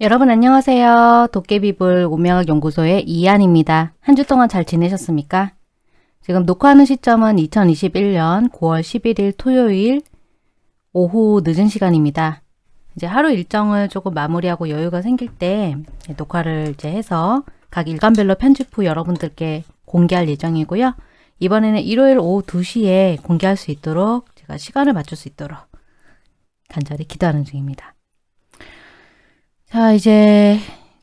여러분 안녕하세요. 도깨비불 오명학 연구소의 이한입니다. 한 주 동안 잘 지내셨습니까? 지금 녹화하는 시점은 2021년 9월 11일 토요일 오후 늦은 시간입니다. 이제 하루 일정을 조금 마무리하고 여유가 생길 때 녹화를 이제 해서 각 일간별로 편집 후 여러분들께 공개할 예정이고요. 이번에는 일요일 오후 2시에 공개할 수 있도록 제가 시간을 맞출 수 있도록 간절히 기도하는 중입니다. 자, 이제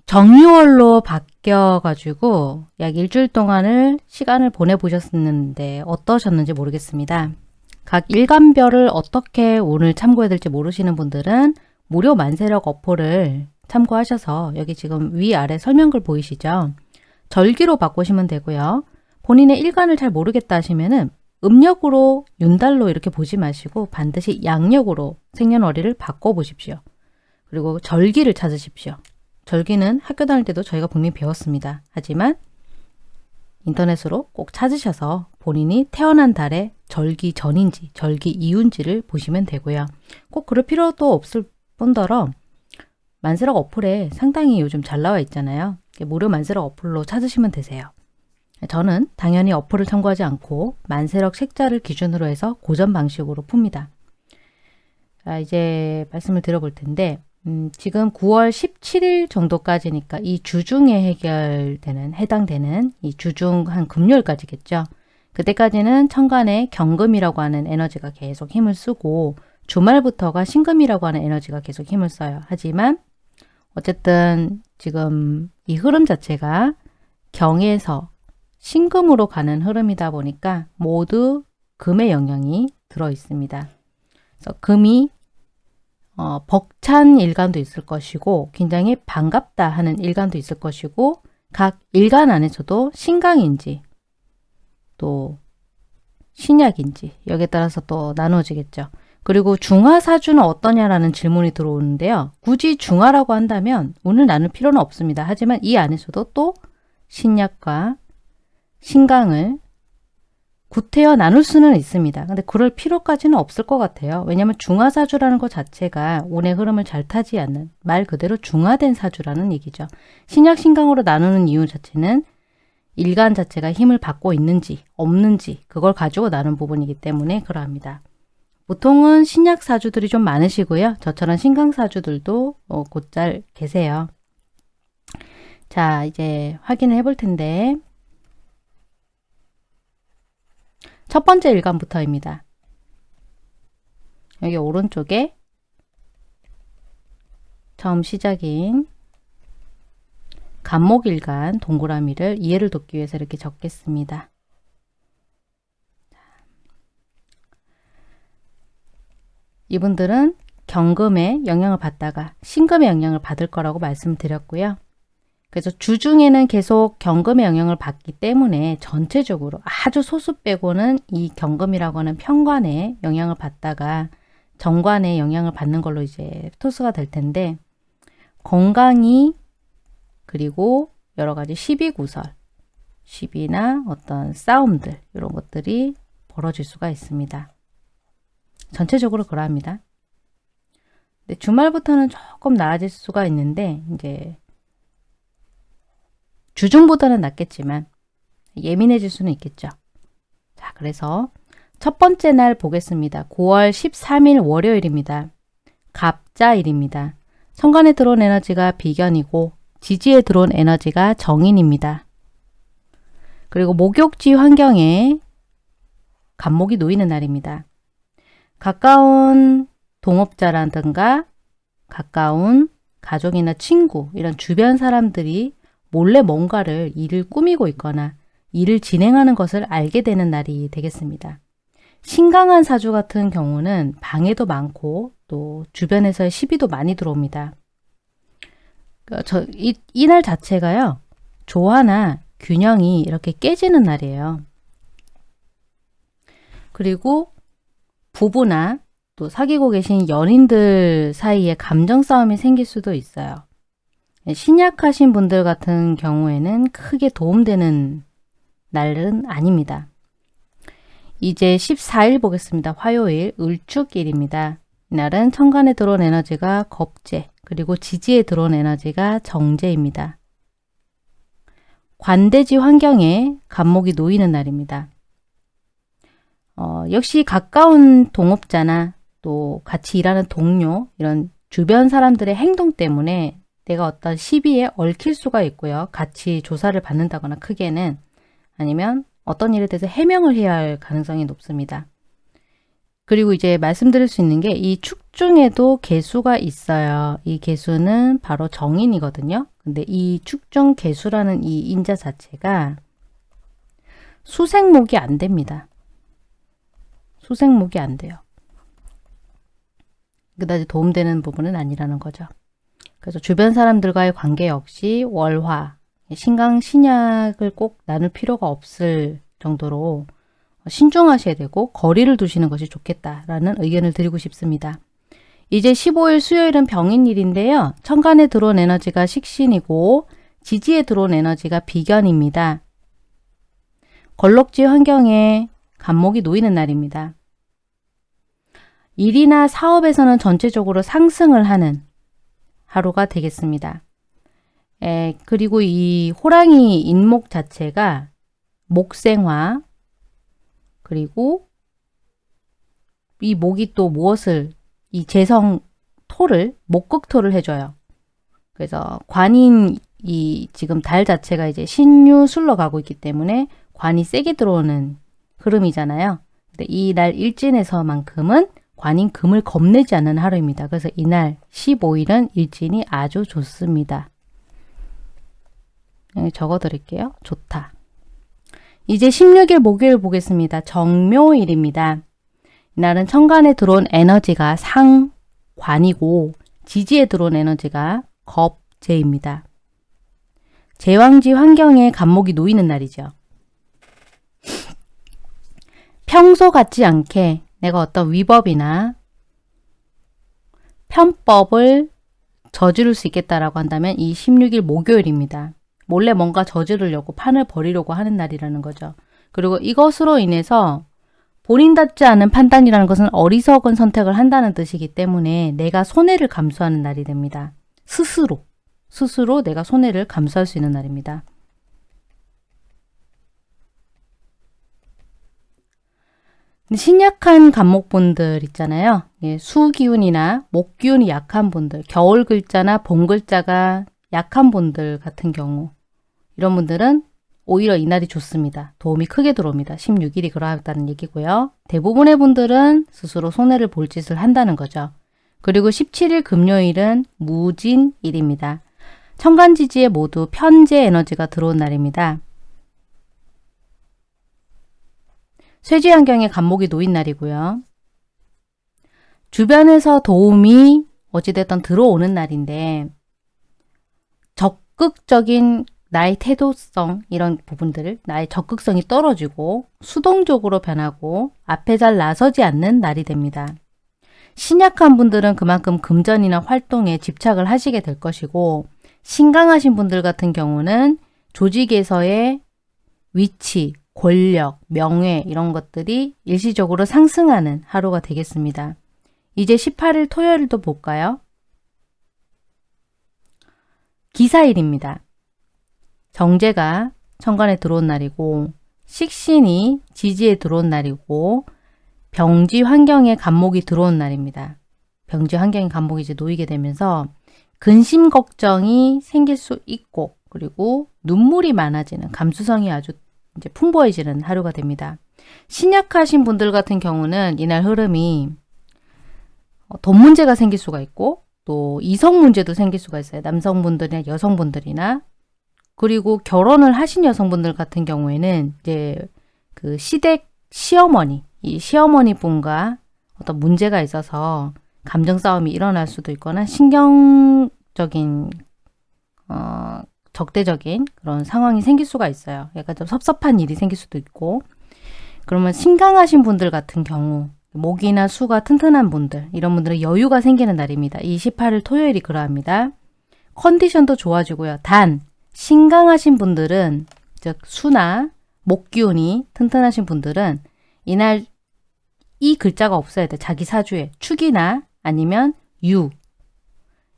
정유월로 바뀌어가지고 약 일주일 동안을 시간을 보내보셨는데 어떠셨는지 모르겠습니다. 각 일간별을 어떻게 오늘 참고해야 될지 모르시는 분들은 무료 만세력 어포를 참고하셔서 여기 지금 위아래 설명글 보이시죠? 절기로 바꾸시면 되고요. 본인의 일간을 잘 모르겠다 하시면 은 음력으로 윤달로 이렇게 보지 마시고 반드시 양력으로 생년월일을 바꿔보십시오. 그리고 절기를 찾으십시오. 절기는 학교 다닐 때도 저희가 분명히 배웠습니다. 하지만 인터넷으로 꼭 찾으셔서 본인이 태어난 달에 절기 전인지 절기 이후인지를 보시면 되고요. 꼭 그럴 필요도 없을 뿐더러 만세력 어플에 상당히 요즘 잘 나와 있잖아요. 무료 만세력 어플로 찾으시면 되세요. 저는 당연히 어플을 참고하지 않고 만세력 책자를 기준으로 해서 고전 방식으로 풉니다. 자, 이제 말씀을 드려볼 텐데 음, 지금 9월 17일 정도까지니까 이 주중에 해결되는 해당되는 이 주중 한 금요일까지겠죠. 그때까지는 천간에 경금이라고 하는 에너지가 계속 힘을 쓰고 주말부터가 신금이라고 하는 에너지가 계속 힘을 써요. 하지만 어쨌든 지금 이 흐름 자체가 경에서 신금으로 가는 흐름이다 보니까 모두 금의 영향이 들어 있습니다. 그래서 금이 어, 벅찬 일간도 있을 것이고 굉장히 반갑다 하는 일간도 있을 것이고 각 일간 안에서도 신강인지 또 신약인지 여기에 따라서 또 나누어지겠죠. 그리고 중화사주는 어떠냐라는 질문이 들어오는데요. 굳이 중화라고 한다면 오늘 나눌 필요는 없습니다. 하지만 이 안에서도 또 신약과 신강을 구태여 나눌 수는 있습니다. 근데 그럴 필요까지는 없을 것 같아요. 왜냐하면 중화사주라는 것 자체가 운의 흐름을 잘 타지 않는 말 그대로 중화된 사주라는 얘기죠. 신약 신강으로 나누는 이유 자체는 일간 자체가 힘을 받고 있는지 없는지 그걸 가지고 나눈 부분이기 때문에 그러합니다. 보통은 신약 사주들이 좀 많으시고요. 저처럼 신강 사주들도 어, 곧잘 계세요. 자 이제 확인을 해볼 텐데 첫 번째 일간부터입니다. 여기 오른쪽에 처음 시작인 간목일간 동그라미를 이해를 돕기 위해서 이렇게 적겠습니다. 이분들은 경금의 영향을 받다가 신금의 영향을 받을 거라고 말씀드렸고요. 그래서 주중에는 계속 경금의 영향을 받기 때문에 전체적으로 아주 소수 빼고는 이 경금이라고 하는 편관에 영향을 받다가 정관에 영향을 받는 걸로 이제 토스가 될 텐데 건강이 그리고 여러 가지 시비 구설, 시비나 어떤 싸움들 이런 것들이 벌어질 수가 있습니다. 전체적으로 그러합니다. 주말부터는 조금 나아질 수가 있는데 이제 주중보다는 낫겠지만 예민해질 수는 있겠죠. 자, 그래서 첫 번째 날 보겠습니다. 9월 13일 월요일입니다. 갑자일입니다. 천간에 들어온 에너지가 비견이고 지지에 들어온 에너지가 정인입니다. 그리고 목욕지 환경에 간목이 놓이는 날입니다. 가까운 동업자라든가 가까운 가족이나 친구 이런 주변 사람들이 몰래 뭔가를 일을 꾸미고 있거나 일을 진행하는 것을 알게 되는 날이 되겠습니다. 신강한 사주 같은 경우는 방해도 많고 또 주변에서의 시비도 많이 들어옵니다. 그 저, 이, 이날 자체가요. 조화나 균형이 이렇게 깨지는 날이에요. 그리고 부부나 또 사귀고 계신 연인들 사이에 감정 싸움이 생길 수도 있어요. 네, 신약하신 분들 같은 경우에는 크게 도움되는 날은 아닙니다. 이제 14일 보겠습니다. 화요일 을축일입니다. 이날은 천간에 들어온 에너지가 겁재 그리고 지지에 들어온 에너지가 정제입니다. 관대지 환경에 간목이 놓이는 날입니다. 어, 역시 가까운 동업자나 또 같이 일하는 동료 이런 주변 사람들의 행동 때문에 내가 어떤 시비에 얽힐 수가 있고요. 같이 조사를 받는다거나 크게는 아니면 어떤 일에 대해서 해명을 해야 할 가능성이 높습니다. 그리고 이제 말씀드릴 수 있는 게 이 축 중에도 개수가 있어요. 이 개수는 바로 정인이거든요. 근데 이 축중 개수라는 이 인자 자체가 수생목이 안 됩니다. 수생목이 안 돼요. 그다지 도움되는 부분은 아니라는 거죠. 그래서 주변 사람들과의 관계 역시 월화, 신강, 신약을 꼭 나눌 필요가 없을 정도로 신중하셔야 되고 거리를 두시는 것이 좋겠다라는 의견을 드리고 싶습니다. 이제 15일 수요일은 병인일인데요. 천간에 들어온 에너지가 식신이고 지지에 들어온 에너지가 비견입니다. 걸럭지 환경에 간목이 놓이는 날입니다. 일이나 사업에서는 전체적으로 상승을 하는 하루가 되겠습니다. 에, 그리고 이 호랑이 인목 자체가 목생화, 그리고 이 목이 또 무엇을 이 재성 토를 목극토를 해줘요. 그래서 관인 이 지금 달 자체가 이제 신유술로 가고 있기 때문에 관이 세게 들어오는 흐름이잖아요. 근데 이 날 일진에서만큼은 관인 금을 겁내지 않는 하루입니다. 그래서 이날 15일은 일진이 아주 좋습니다. 여기 적어 드릴게요. 좋다. 이제 16일 목요일 보겠습니다. 정묘일입니다. 이날은 천간에 들어온 에너지가 상관이고 지지에 들어온 에너지가 겁재입니다. 제왕지 환경에 간목이 놓이는 날이죠. 평소 같지 않게 내가 어떤 위법이나 편법을 저지를 수 있겠다라고 한다면 이 16일 목요일입니다. 몰래 뭔가 저지르려고 판을 벌이려고 하는 날이라는 거죠. 그리고 이것으로 인해서 본인답지 않은 판단이라는 것은 어리석은 선택을 한다는 뜻이기 때문에 내가 손해를 감수하는 날이 됩니다. 스스로, 스스로 내가 손해를 감수할 수 있는 날입니다. 신약한 간목분들 있잖아요. 예, 수기운이나 목기운이 약한 분들, 겨울 글자나 봄 글자가 약한 분들 같은 경우 이런 분들은 오히려 이날이 좋습니다. 도움이 크게 들어옵니다. 16일이 그러하다는 얘기고요. 대부분의 분들은 스스로 손해를 볼 짓을 한다는 거죠. 그리고 17일 금요일은 무진일입니다. 천간지지에 모두 편재 에너지가 들어온 날입니다. 쇠지 환경에 간목이 놓인 날이고요. 주변에서 도움이 어찌됐든 들어오는 날인데 적극적인 나의 태도성 이런 부분들을 나의 적극성이 떨어지고 수동적으로 변하고 앞에 잘 나서지 않는 날이 됩니다. 신약한 분들은 그만큼 금전이나 활동에 집착을 하시게 될 것이고 신강하신 분들 같은 경우는 조직에서의 위치, 권력, 명예 이런 것들이 일시적으로 상승하는 하루가 되겠습니다. 이제 18일 토요일도 볼까요? 기사일입니다. 정제가 천간에 들어온 날이고 식신이 지지에 들어온 날이고 병지 환경에 간목이 들어온 날입니다. 병지 환경에 간목이 이제 놓이게 되면서 근심 걱정이 생길 수 있고 그리고 눈물이 많아지는 감수성이 아주 이제 풍부해지는 하루가 됩니다. 신약하신 분들 같은 경우는 이날 흐름이 어, 돈 문제가 생길 수가 있고 또 이성 문제도 생길 수가 있어요. 남성분들이나 여성분들이나 그리고 결혼을 하신 여성분들 같은 경우에는 이제 그 시댁 시어머니, 이 시어머니 분과 어떤 문제가 있어서 감정 싸움이 일어날 수도 있거나 신경적인 어, 적대적인 그런 상황이 생길 수가 있어요. 약간 좀 섭섭한 일이 생길 수도 있고 그러면 신강하신 분들 같은 경우 목이나 수가 튼튼한 분들 이런 분들은 여유가 생기는 날입니다. 28일 토요일이 그러합니다. 컨디션도 좋아지고요. 단 신강하신 분들은 즉 수나 목 기운이 튼튼하신 분들은 이날 이 글자가 없어야 돼. 자기 사주에 축이나 아니면 유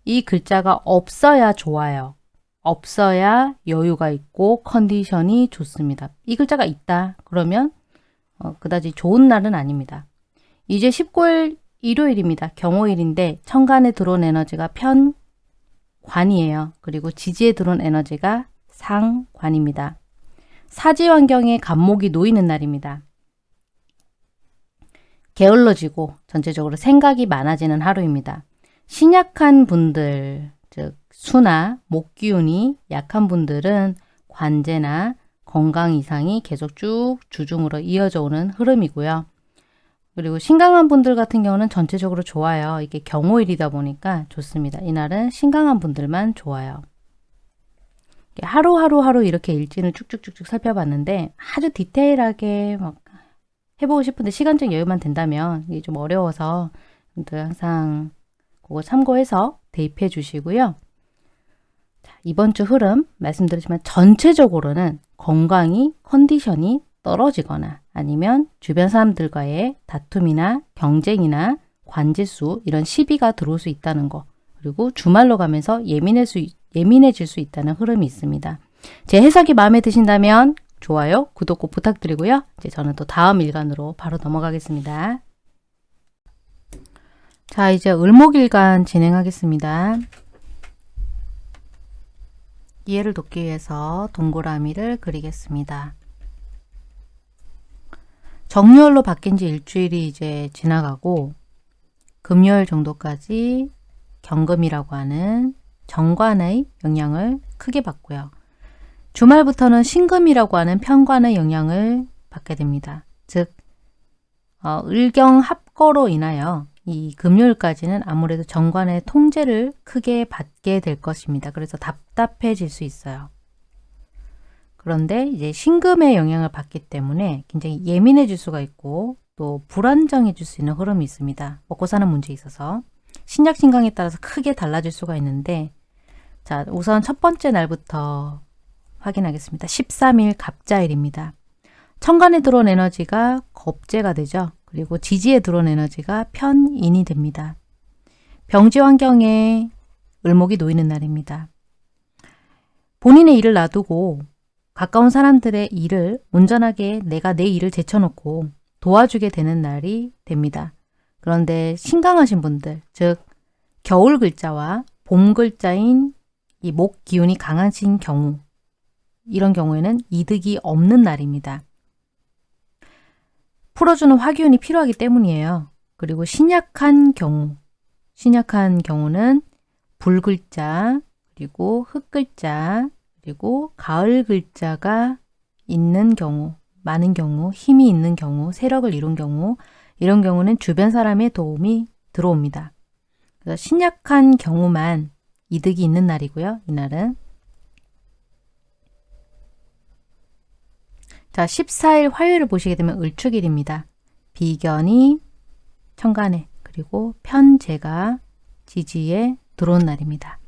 이 글자가 없어야 좋아요. 없어야 여유가 있고 컨디션이 좋습니다. 이 글자가 있다. 그러면 어, 그다지 좋은 날은 아닙니다. 이제 19일 일요일입니다. 경호일인데 천간에 들어온 에너지가 편관이에요. 그리고 지지에 들어온 에너지가 상관입니다. 사지 환경에 간목이 놓이는 날입니다. 게을러지고 전체적으로 생각이 많아지는 하루입니다. 신약한 분들, 즉 수나 목 기운이 약한 분들은 관제나 건강 이상이 계속 쭉 주중으로 이어져 오는 흐름이고요. 그리고 신강한 분들 같은 경우는 전체적으로 좋아요. 이게 경호일이다 보니까 좋습니다. 이날은 신강한 분들만 좋아요. 하루하루 하루 이렇게 일진을 쭉쭉쭉쭉 살펴봤는데 아주 디테일하게 막 해보고 싶은데 시간적 여유만 된다면 이게 좀 어려워서 항상 그거 참고해서 대입해 주시고요. 자, 이번 주 흐름 말씀드리지만 전체적으로는 건강이 컨디션이 떨어지거나 아니면 주변 사람들과의 다툼이나 경쟁이나 관제수 이런 시비가 들어올 수 있다는 거 그리고 주말로 가면서 예민해 수, 예민해질 수 있다는 흐름이 있습니다. 제 해석이 마음에 드신다면 좋아요, 구독 꼭 부탁드리고요. 이제 저는 또 다음 일간으로 바로 넘어가겠습니다. 자, 이제 을목일간 진행하겠습니다. 이해를 돕기 위해서 동그라미를 그리겠습니다. 정유월로 바뀐 지 일주일이 이제 지나가고 금요일 정도까지 경금이라고 하는 정관의 영향을 크게 받고요. 주말부터는 신금이라고 하는 편관의 영향을 받게 됩니다. 즉 어, 을경 합거로 인하여 이 금요일까지는 아무래도 정관의 통제를 크게 받게 될 것입니다. 그래서 답답해질 수 있어요. 그런데 이제 신금의 영향을 받기 때문에 굉장히 예민해질 수가 있고 또 불안정해질 수 있는 흐름이 있습니다. 먹고 사는 문제에 있어서 신약 신강에 따라서 크게 달라질 수가 있는데 자 우선 첫 번째 날부터 확인하겠습니다. 13일 갑자일입니다. 천간에 들어온 에너지가 겁재가 되죠. 그리고 지지에 들어온 에너지가 편인이 됩니다. 병지 환경에 을목이 놓이는 날입니다. 본인의 일을 놔두고 가까운 사람들의 일을 온전하게 내가 내 일을 제쳐놓고 도와주게 되는 날이 됩니다. 그런데 신강하신 분들, 즉 겨울 글자와 봄 글자인 이 목 기운이 강하신 경우 이런 경우에는 이득이 없는 날입니다. 풀어주는 화기운이 필요하기 때문이에요. 그리고 신약한 경우, 신약한 경우는 불글자, 그리고 흙글자, 그리고 가을 글자가 있는 경우, 많은 경우, 힘이 있는 경우, 세력을 이룬 경우, 이런 경우는 주변 사람의 도움이 들어옵니다. 그래서 신약한 경우만 이득이 있는 날이고요. 이날은 자, 14일 화요일을 보시게 되면 을축일입니다. 비견이 천간에 그리고 편제가 지지에 들어온 날입니다.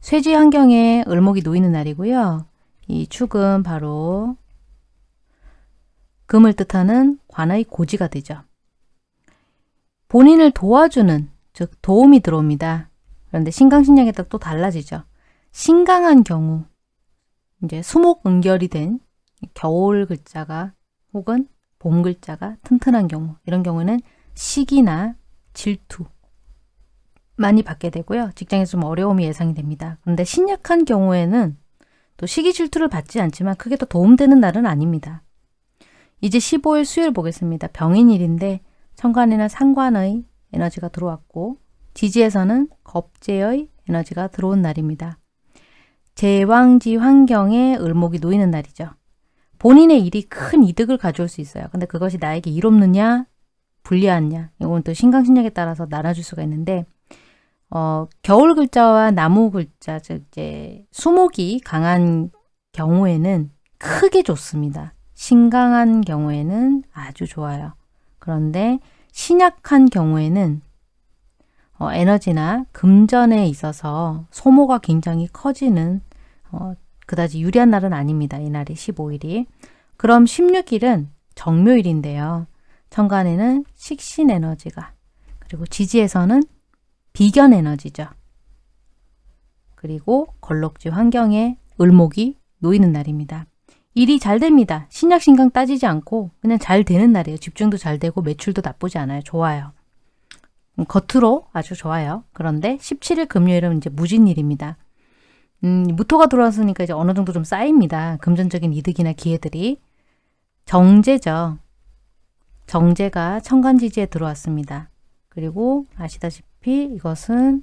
쇠지 환경에 을목이 놓이는 날이고요. 이 축은 바로 금을 뜻하는 관의 고지가 되죠. 본인을 도와주는 즉 도움이 들어옵니다. 그런데 신강신약에 따라 또 달라지죠. 신강한 경우 이제 수목응결이 된 겨울 글자가 혹은 봄 글자가 튼튼한 경우 이런 경우는 시기나 질투 많이 받게 되고요. 직장에서 좀 어려움이 예상이 됩니다. 그런데 신약한 경우에는 또 시기 질투를 받지 않지만 크게 더 도움되는 날은 아닙니다. 이제 15일 수요일 보겠습니다. 병인일인데 천간에는 상관의 에너지가 들어왔고 지지에서는 겁재의 에너지가 들어온 날입니다. 제왕지 환경에 을목이 놓이는 날이죠. 본인의 일이 큰 이득을 가져올 수 있어요. 근데 그것이 나에게 이롭느냐 불리하냐 이건 또 신강신약에 따라서 나눠줄 수가 있는데 어, 겨울 글자와 나무 글자 즉 이제 수목이 강한 경우에는 크게 좋습니다. 신강한 경우에는 아주 좋아요. 그런데 신약한 경우에는 어, 에너지나 금전에 있어서 소모가 굉장히 커지는 어, 그다지 유리한 날은 아닙니다. 이날이 15일이. 그럼 16일은 정묘일인데요. 천간에는 식신 에너지가 그리고 지지에서는 비견 에너지죠. 그리고 걸럭지 환경에 을목이 놓이는 날입니다. 일이 잘 됩니다. 신약 신강 따지지 않고 그냥 잘 되는 날이에요. 집중도 잘 되고 매출도 나쁘지 않아요. 좋아요. 음, 겉으로 아주 좋아요. 그런데 17일 금요일은 이제 무진일입니다. 음, 무토가 들어왔으니까 이제 어느 정도 좀 쌓입니다. 금전적인 이득이나 기회들이. 정제죠. 정제가 천간지지에 들어왔습니다. 그리고 아시다시피 이것은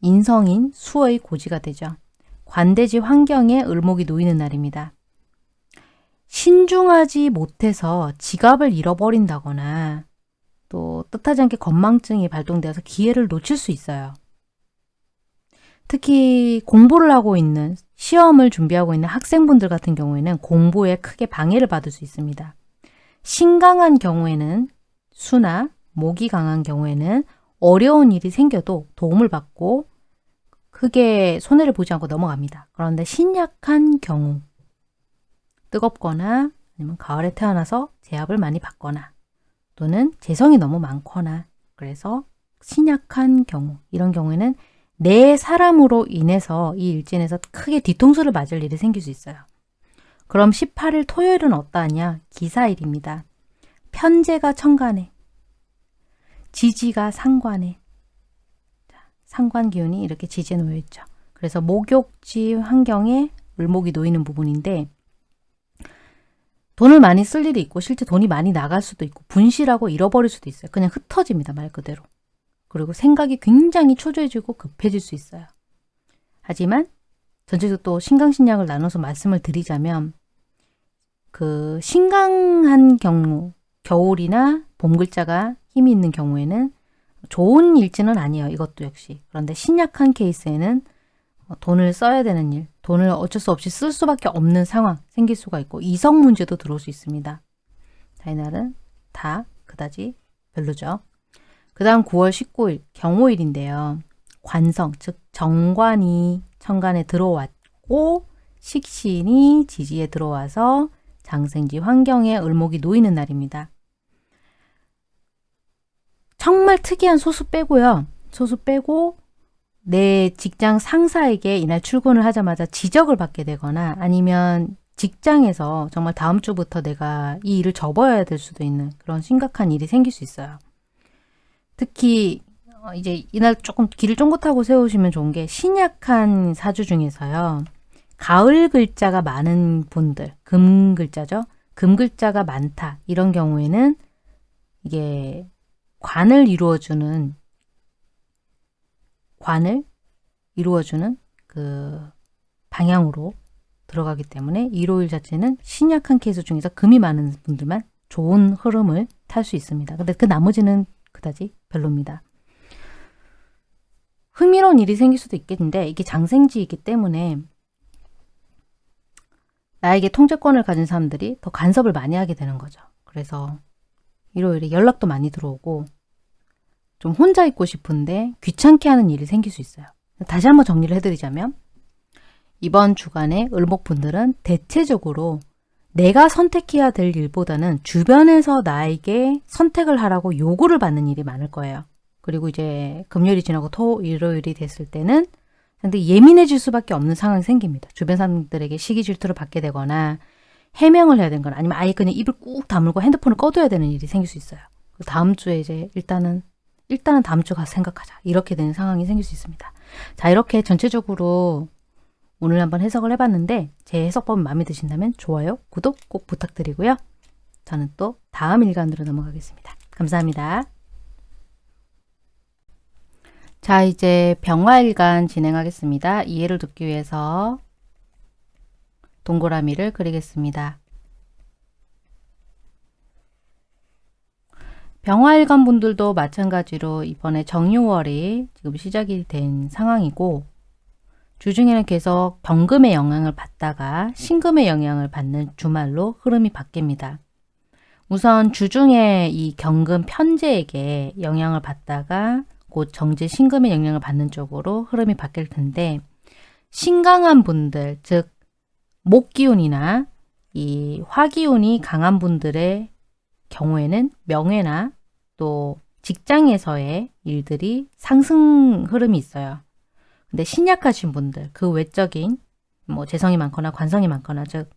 인성인 수의 고지가 되죠. 관대지 환경에 을목이 놓이는 날입니다. 신중하지 못해서 지갑을 잃어버린다거나 또 뜻하지 않게 건망증이 발동되어서 기회를 놓칠 수 있어요. 특히 공부를 하고 있는 시험을 준비하고 있는 학생분들 같은 경우에는 공부에 크게 방해를 받을 수 있습니다. 신강한 경우에는 수나 목이 강한 경우에는 어려운 일이 생겨도 도움을 받고 크게 손해를 보지 않고 넘어갑니다. 그런데 신약한 경우 뜨겁거나 아니면 가을에 태어나서 제압을 많이 받거나 또는 재성이 너무 많거나 그래서 신약한 경우 이런 경우에는 내 사람으로 인해서 이 일진에서 크게 뒤통수를 맞을 일이 생길 수 있어요. 그럼 18일 토요일은 어떠하냐? 기사일입니다. 편제가 천간에, 지지가 상관에, 상관 기운이 이렇게 지지에 놓여 있죠. 그래서 목욕지 환경에 을목이 놓이는 부분인데 돈을 많이 쓸 일이 있고 실제 돈이 많이 나갈 수도 있고 분실하고 잃어버릴 수도 있어요. 그냥 흩어집니다. 말 그대로. 그리고 생각이 굉장히 초조해지고 급해질 수 있어요. 하지만 전체적으로 또 신강신약을 나눠서 말씀을 드리자면 그 신강한 경우 겨울이나 봄 글자가 힘이 있는 경우에는 좋은 일지는 아니에요. 이것도 역시. 그런데 신약한 케이스에는 돈을 써야 되는 일, 돈을 어쩔 수 없이 쓸 수밖에 없는 상황 생길 수가 있고 이성 문제도 들어올 수 있습니다. 자, 이날은 다 그다지 별로죠. 그 다음 9월 19일 경호일인데요. 관성, 즉 정관이 천간에 들어왔고 식신이 지지에 들어와서 장생지 환경에 을목이 놓이는 날입니다. 정말 특이한 소수 빼고요. 소수 빼고 내 직장 상사에게 이날 출근을 하자마자 지적을 받게 되거나 아니면 직장에서 정말 다음 주부터 내가 이 일을 접어야 될 수도 있는 그런 심각한 일이 생길 수 있어요. 특히 어, 이제 이날 조금 길을 쫑긋하고 세우시면 좋은 게 신약한 사주 중에서요. 가을 글자가 많은 분들, 금 글자죠. 금 글자가 많다. 이런 경우에는 이게 관을 이루어주는 관을 이루어주는 그 방향으로 들어가기 때문에 일요일 자체는 신약한 케이스 중에서 금이 많은 분들만 좋은 흐름을 탈 수 있습니다. 근데 그 나머지는 그다지 별로입니다. 흥미로운 일이 생길 수도 있겠는데 이게 장생지이기 때문에 나에게 통제권을 가진 사람들이 더 간섭을 많이 하게 되는 거죠. 그래서 일요일에 연락도 많이 들어오고 좀 혼자 있고 싶은데 귀찮게 하는 일이 생길 수 있어요. 다시 한번 정리를 해드리자면 이번 주간에 을목분들은 대체적으로 내가 선택해야 될 일보다는 주변에서 나에게 선택을 하라고 요구를 받는 일이 많을 거예요. 그리고 이제 금요일이 지나고 토, 일요일이 됐을 때는 상당히 예민해질 수밖에 없는 상황이 생깁니다. 주변 사람들에게 시기 질투를 받게 되거나 해명을 해야 되는 거나 아니면 아예 그냥 입을 꾹 다물고 핸드폰을 꺼둬야 되는 일이 생길 수 있어요. 다음 주에 이제 일단은 일단은 다음 주 가서 생각하자. 이렇게 되는 상황이 생길 수 있습니다. 자 이렇게 전체적으로 오늘 한번 해석을 해봤는데 제 해석법 마음에 드신다면 좋아요, 구독 꼭 부탁드리고요. 저는 또 다음 일간으로 넘어가겠습니다. 감사합니다. 자 이제 병화일간 진행하겠습니다. 이해를 돕기 위해서 동그라미를 그리겠습니다. 병화일간 분들도 마찬가지로 이번에 정유월이 지금 시작이 된 상황이고 주중에는 계속 병금의 영향을 받다가 신금의 영향을 받는 주말로 흐름이 바뀝니다. 우선 주중에 이 경금 편제에게 영향을 받다가 곧 정제 신금의 영향을 받는 쪽으로 흐름이 바뀔 텐데 신강한 분들 즉 목기운이나 이 화기운이 강한 분들의 경우에는 명예나 또 직장에서의 일들이 상승 흐름이 있어요. 근데 신약하신 분들, 그 외적인 뭐 재성이 많거나 관성이 많거나 즉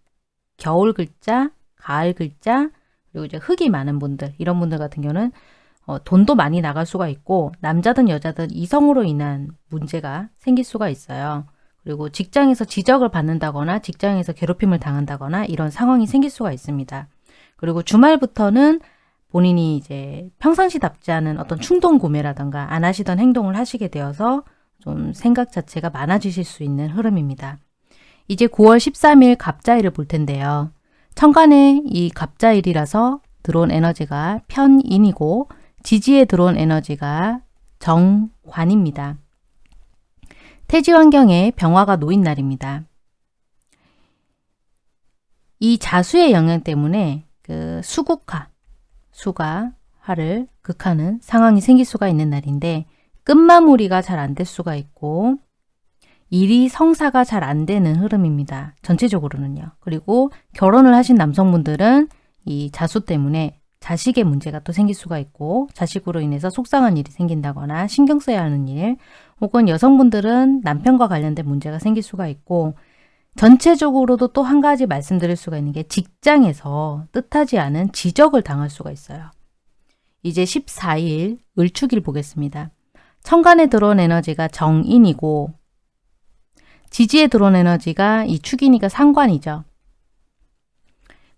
겨울 글자, 가을 글자, 그리고 이제 흙이 많은 분들 이런 분들 같은 경우는 어, 돈도 많이 나갈 수가 있고 남자든 여자든 이성으로 인한 문제가 생길 수가 있어요. 그리고 직장에서 지적을 받는다거나 직장에서 괴롭힘을 당한다거나 이런 상황이 생길 수가 있습니다. 그리고 주말부터는 본인이 이제 평상시답지 않은 어떤 충동 구매라던가 안 하시던 행동을 하시게 되어서 좀 생각 자체가 많아지실 수 있는 흐름입니다. 이제 9월 13일 갑자일을 볼 텐데요. 천간에 이 갑자일이라서 들어온 에너지가 편인이고 지지에 들어온 에너지가 정관입니다. 태지 환경에 병화가 놓인 날입니다. 이 자수의 영향 때문에 그 수국화, 수가 화를 극하는 상황이 생길 수가 있는 날인데 끝마무리가 잘 안 될 수가 있고 일이 성사가 잘 안 되는 흐름입니다. 전체적으로는요. 그리고 결혼을 하신 남성분들은 이 자수 때문에 자식의 문제가 또 생길 수가 있고 자식으로 인해서 속상한 일이 생긴다거나 신경 써야 하는 일 혹은 여성분들은 남편과 관련된 문제가 생길 수가 있고 전체적으로도 또 한 가지 말씀드릴 수가 있는 게 직장에서 뜻하지 않은 지적을 당할 수가 있어요. 이제 14일 을축일 보겠습니다. 천간에 들어온 에너지가 정인이고 지지에 들어온 에너지가 이 축이니까 상관이죠.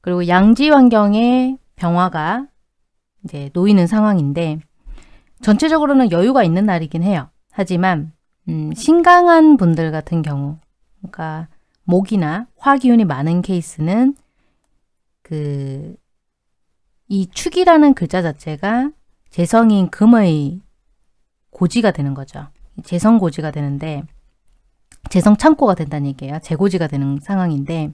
그리고 양지 환경에 병화가 이제 놓이는 상황인데 전체적으로는 여유가 있는 날이긴 해요. 하지만 음, 신강한 분들 같은 경우 그러니까 목이나 화 기운이 많은 케이스는 그 이 축이라는 글자 자체가 재성인 금의 고지가 되는 거죠. 재성 고지가 되는데 재성 창고가 된다는 얘기예요. 재고지가 되는 상황인데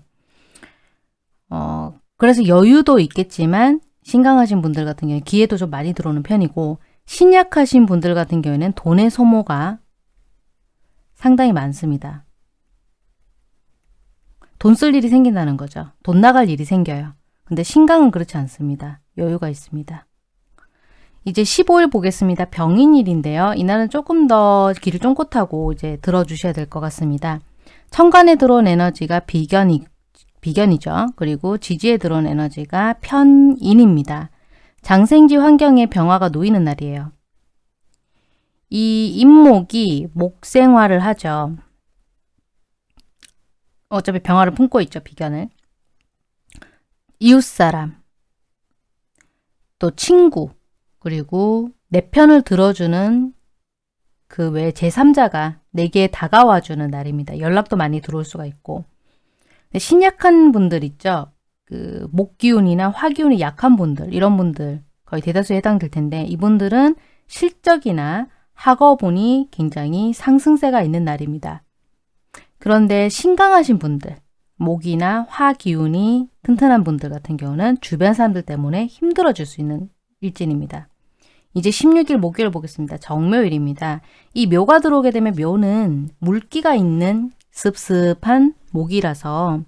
어 그래서 여유도 있겠지만 신강하신 분들 같은 경우에 기회도 좀 많이 들어오는 편이고 신약하신 분들 같은 경우에는 돈의 소모가 상당히 많습니다. 돈 쓸 일이 생긴다는 거죠. 돈 나갈 일이 생겨요. 근데 신강은 그렇지 않습니다. 여유가 있습니다. 이제 15일 보겠습니다. 병인일인데요. 이날은 조금 더 길을 쫑긋하고 이제 들어주셔야 될 것 같습니다. 천간에 들어온 에너지가 비견이, 비견이죠. 그리고 지지에 들어온 에너지가 편인입니다. 장생지 환경에 병화가 놓이는 날이에요. 이 임목이 목생화를 하죠. 어차피 병화를 품고 있죠. 비견을. 이웃사람, 또 친구, 그리고 내 편을 들어주는 그 외 제3자가 내게 다가와주는 날입니다. 연락도 많이 들어올 수가 있고 신약한 분들 있죠. 그 목기운이나 화기운이 약한 분들 이런 분들 거의 대다수에 해당될 텐데 이분들은 실적이나 학업운이 굉장히 상승세가 있는 날입니다. 그런데 신강하신 분들 목이나 화기운이 튼튼한 분들 같은 경우는 주변 사람들 때문에 힘들어질 수 있는 일진입니다. 이제 16일 목요일 보겠습니다. 정묘일입니다. 이 묘가 들어오게 되면 묘는 물기가 있는 습습한 목이라서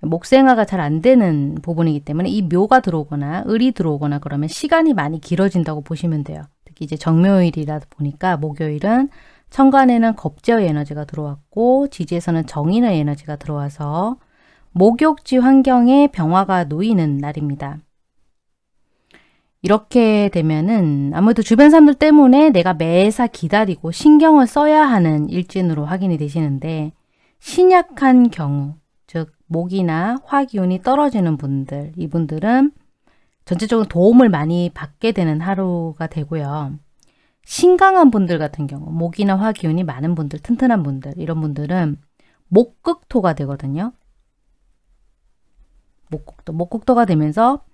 목생화가 잘 안 되는 부분이기 때문에 이 묘가 들어오거나 을이 들어오거나 그러면 시간이 많이 길어진다고 보시면 돼요. 특히 이제 정묘일이라 보니까 목요일은 천간에는 겁제의 에너지가 들어왔고 지지에서는 정인의 에너지가 들어와서 목욕지 환경에 병화가 놓이는 날입니다. 이렇게 되면은 아무래도 주변 사람들 때문에 내가 매사 기다리고 신경을 써야 하는 일진으로 확인이 되시는데 신약한 경우, 즉 목이나 화기운이 떨어지는 분들, 이분들은 전체적으로 도움을 많이 받게 되는 하루가 되고요. 신강한 분들 같은 경우, 목이나 화기운이 많은 분들, 튼튼한 분들, 이런 분들은 목극토가 되거든요. 목극토, 목극토가 되면서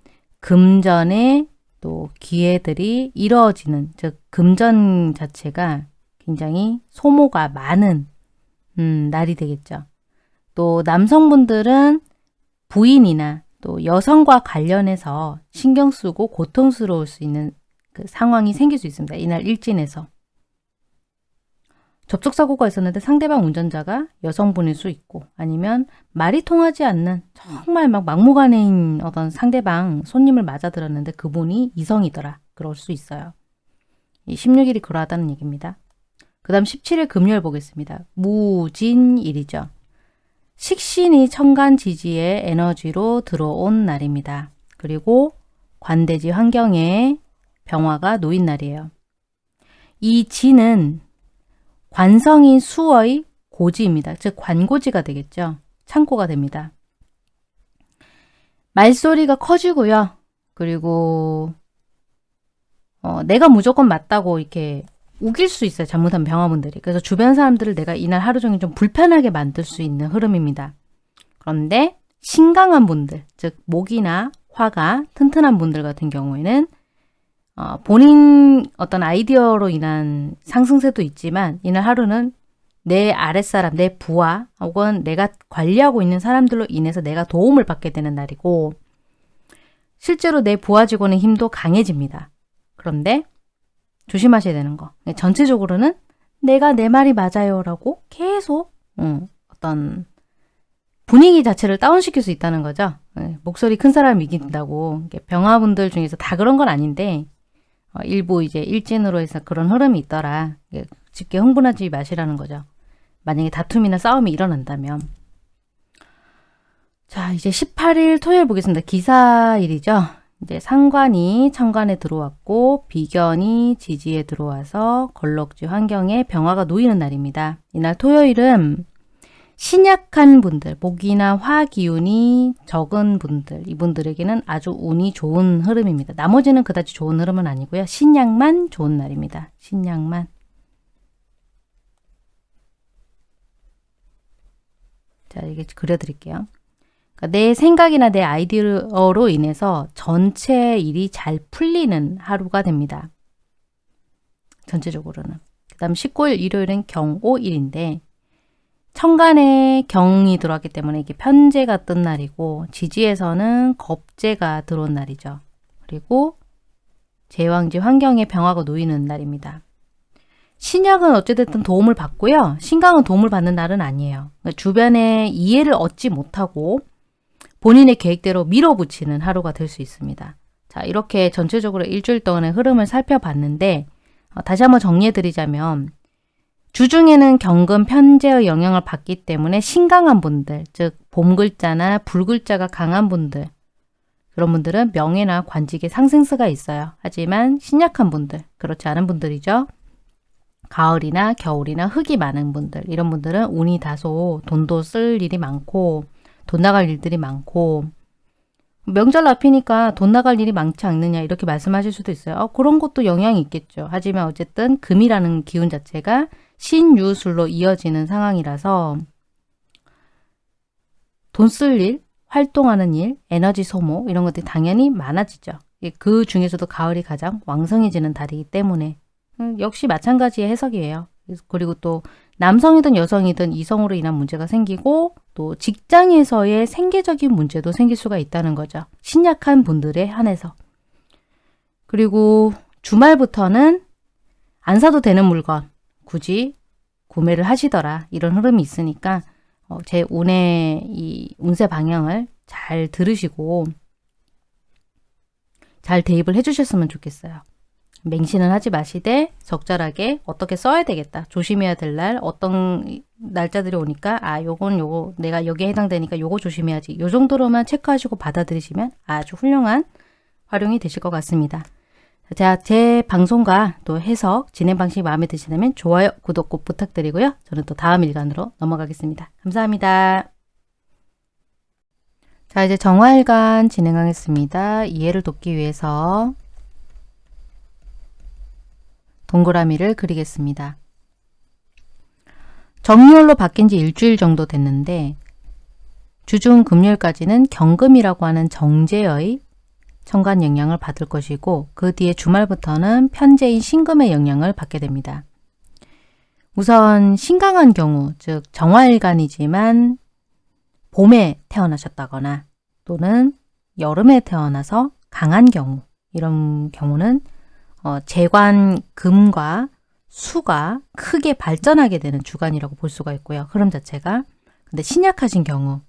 금전의 또 기회들이 이루어지는 즉 금전 자체가 굉장히 소모가 많은 음, 날이 되겠죠. 또 남성분들은 부인이나 또 여성과 관련해서 신경 쓰고 고통스러울 수 있는 그 상황이 생길 수 있습니다. 이날 일진에서. 접촉사고가 있었는데 상대방 운전자가 여성분일 수 있고 아니면 말이 통하지 않는 정말 막 막무가내인 어떤 상대방 손님을 맞아들었는데 그분이 이성이더라. 그럴 수 있어요. 이 16일이 그러하다는 얘기입니다. 그 다음 17일 금요일 보겠습니다. 무진일이죠. 식신이 천간 지지의 에너지로 들어온 날입니다. 그리고 관대지 환경에 병화가 놓인 날이에요. 이 지는 관성인 수의 고지입니다. 즉 관고지가 되겠죠. 창고가 됩니다. 말소리가 커지고요. 그리고 어, 내가 무조건 맞다고 이렇게 우길 수 있어요. 잘못한 병화분들이. 그래서 주변 사람들을 내가 이날 하루 종일 좀 불편하게 만들 수 있는 흐름입니다. 그런데 신강한 분들, 즉 목이나 화가 튼튼한 분들 같은 경우에는 어, 본인 어떤 아이디어로 인한 상승세도 있지만 이날 하루는 내 아랫사람, 내 부하 혹은 내가 관리하고 있는 사람들로 인해서 내가 도움을 받게 되는 날이고 실제로 내 부하 직원의 힘도 강해집니다. 그런데 조심하셔야 되는 거. 전체적으로는 내가 내 말이 맞아요 라고 계속 음, 어떤 분위기 자체를 다운시킬 수 있다는 거죠. 네, 목소리 큰 사람이 이긴다고. 병화분들 중에서 다 그런 건 아닌데 어, 일부 이제 일진으로 해서 그런 흐름이 있더라. 쉽게 흥분하지 마시라는 거죠. 만약에 다툼이나 싸움이 일어난다면. 자, 이제 18일 토요일 보겠습니다. 기사일이죠. 이제 상관이 천간에 들어왔고 비견이 지지에 들어와서 걸럭지 환경에 병화가 놓이는 날입니다. 이날 토요일은 신약한 분들, 목이나 화 기운이 적은 분들, 이분들에게는 아주 운이 좋은 흐름입니다. 나머지는 그다지 좋은 흐름은 아니고요. 신약만 좋은 날입니다. 신약만. 자, 이게 그려드릴게요. 그러니까 내 생각이나 내 아이디어로 인해서 전체 일이 잘 풀리는 하루가 됩니다. 전체적으로는. 그 다음 19일 일요일은 경오일인데 천간에 경이 들어왔기 때문에 이게 편제가 뜬 날이고 지지에서는 겁제가 들어온 날이죠. 그리고 제왕지 환경에 병화가 놓이는 날입니다. 신약은 어찌됐든 도움을 받고요. 신강은 도움을 받는 날은 아니에요. 그러니까 주변에 이해를 얻지 못하고 본인의 계획대로 밀어붙이는 하루가 될 수 있습니다. 자 이렇게 전체적으로 일주일 동안의 흐름을 살펴봤는데 어, 다시 한번 정리해드리자면 주중에는 경금 편제의 영향을 받기 때문에 신강한 분들, 즉 봄글자나 불글자가 강한 분들 그런 분들은 명예나 관직에 상승세가 있어요. 하지만 신약한 분들, 그렇지 않은 분들이죠. 가을이나 겨울이나 흙이 많은 분들, 이런 분들은 운이 다소 돈도 쓸 일이 많고 돈 나갈 일들이 많고 명절 앞이니까 돈 나갈 일이 많지 않느냐 이렇게 말씀하실 수도 있어요. 어, 그런 것도 영향이 있겠죠. 하지만 어쨌든 금이라는 기운 자체가 신유술로 이어지는 상황이라서 돈 쓸 일, 활동하는 일, 에너지 소모 이런 것들이 당연히 많아지죠. 그 중에서도 가을이 가장 왕성해지는 달이기 때문에 음, 역시 마찬가지의 해석이에요. 그리고 또 남성이든 여성이든 이성으로 인한 문제가 생기고 또 직장에서의 생계적인 문제도 생길 수가 있다는 거죠. 신약한 분들에 한해서. 그리고 주말부터는 안 사도 되는 물건 굳이 구매를 하시더라 이런 흐름이 있으니까 어, 제 운의 이 운세 방향을 잘 들으시고 잘 대입을 해주셨으면 좋겠어요. 맹신은 하지 마시되 적절하게 어떻게 써야 되겠다. 조심해야 될 날 어떤 날짜들이 오니까 아 요건 요거 내가 여기에 해당되니까 요거 조심해야지. 요 정도로만 체크하시고 받아들이시면 아주 훌륭한 활용이 되실 것 같습니다. 자, 제 방송과 또 해석, 진행 방식이 마음에 드시다면 좋아요, 구독 꼭 부탁드리고요. 저는 또 다음 일간으로 넘어가겠습니다. 감사합니다. 자, 이제 정화일간 진행하겠습니다. 이해를 돕기 위해서 동그라미를 그리겠습니다. 정리홀로 바뀐 지 일주일 정도 됐는데 주중 금요일까지는 경금이라고 하는 정제의 천간 영향을 받을 것이고 그 뒤에 주말부터는 편제인 신금의 영향을 받게 됩니다. 우선 신강한 경우, 즉 정화일간이지만 봄에 태어나셨다거나 또는 여름에 태어나서 강한 경우 이런 경우는 어, 재관 금과 수가 크게 발전하게 되는 주간이라고 볼 수가 있고요. 흐름 자체가. 근데 신약하신 경우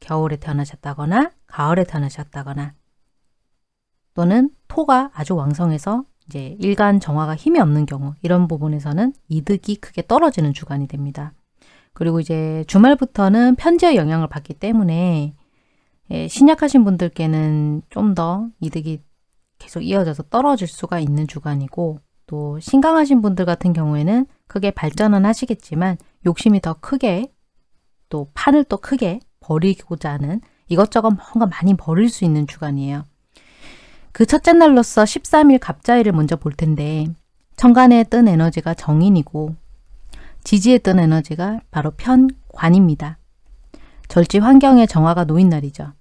겨울에 태어나셨다거나 가을에 태어나셨다거나 또는 토가 아주 왕성해서 이제 일간 정화가 힘이 없는 경우 이런 부분에서는 이득이 크게 떨어지는 주간이 됩니다. 그리고 이제 주말부터는 편지의 영향을 받기 때문에 예, 신약하신 분들께는 좀 더 이득이 계속 이어져서 떨어질 수가 있는 주간이고 또 신강하신 분들 같은 경우에는 크게 발전은 하시겠지만 욕심이 더 크게 또 판을 또 크게 버리고자 하는 이것저것 뭔가 많이 버릴 수 있는 주간이에요. 그 첫째 날로서 13일 갑자일을 먼저 볼 텐데 천간에 뜬 에너지가 정인이고 지지에 뜬 에너지가 바로 편관입니다. 절지 환경의 정화가 놓인 날이죠.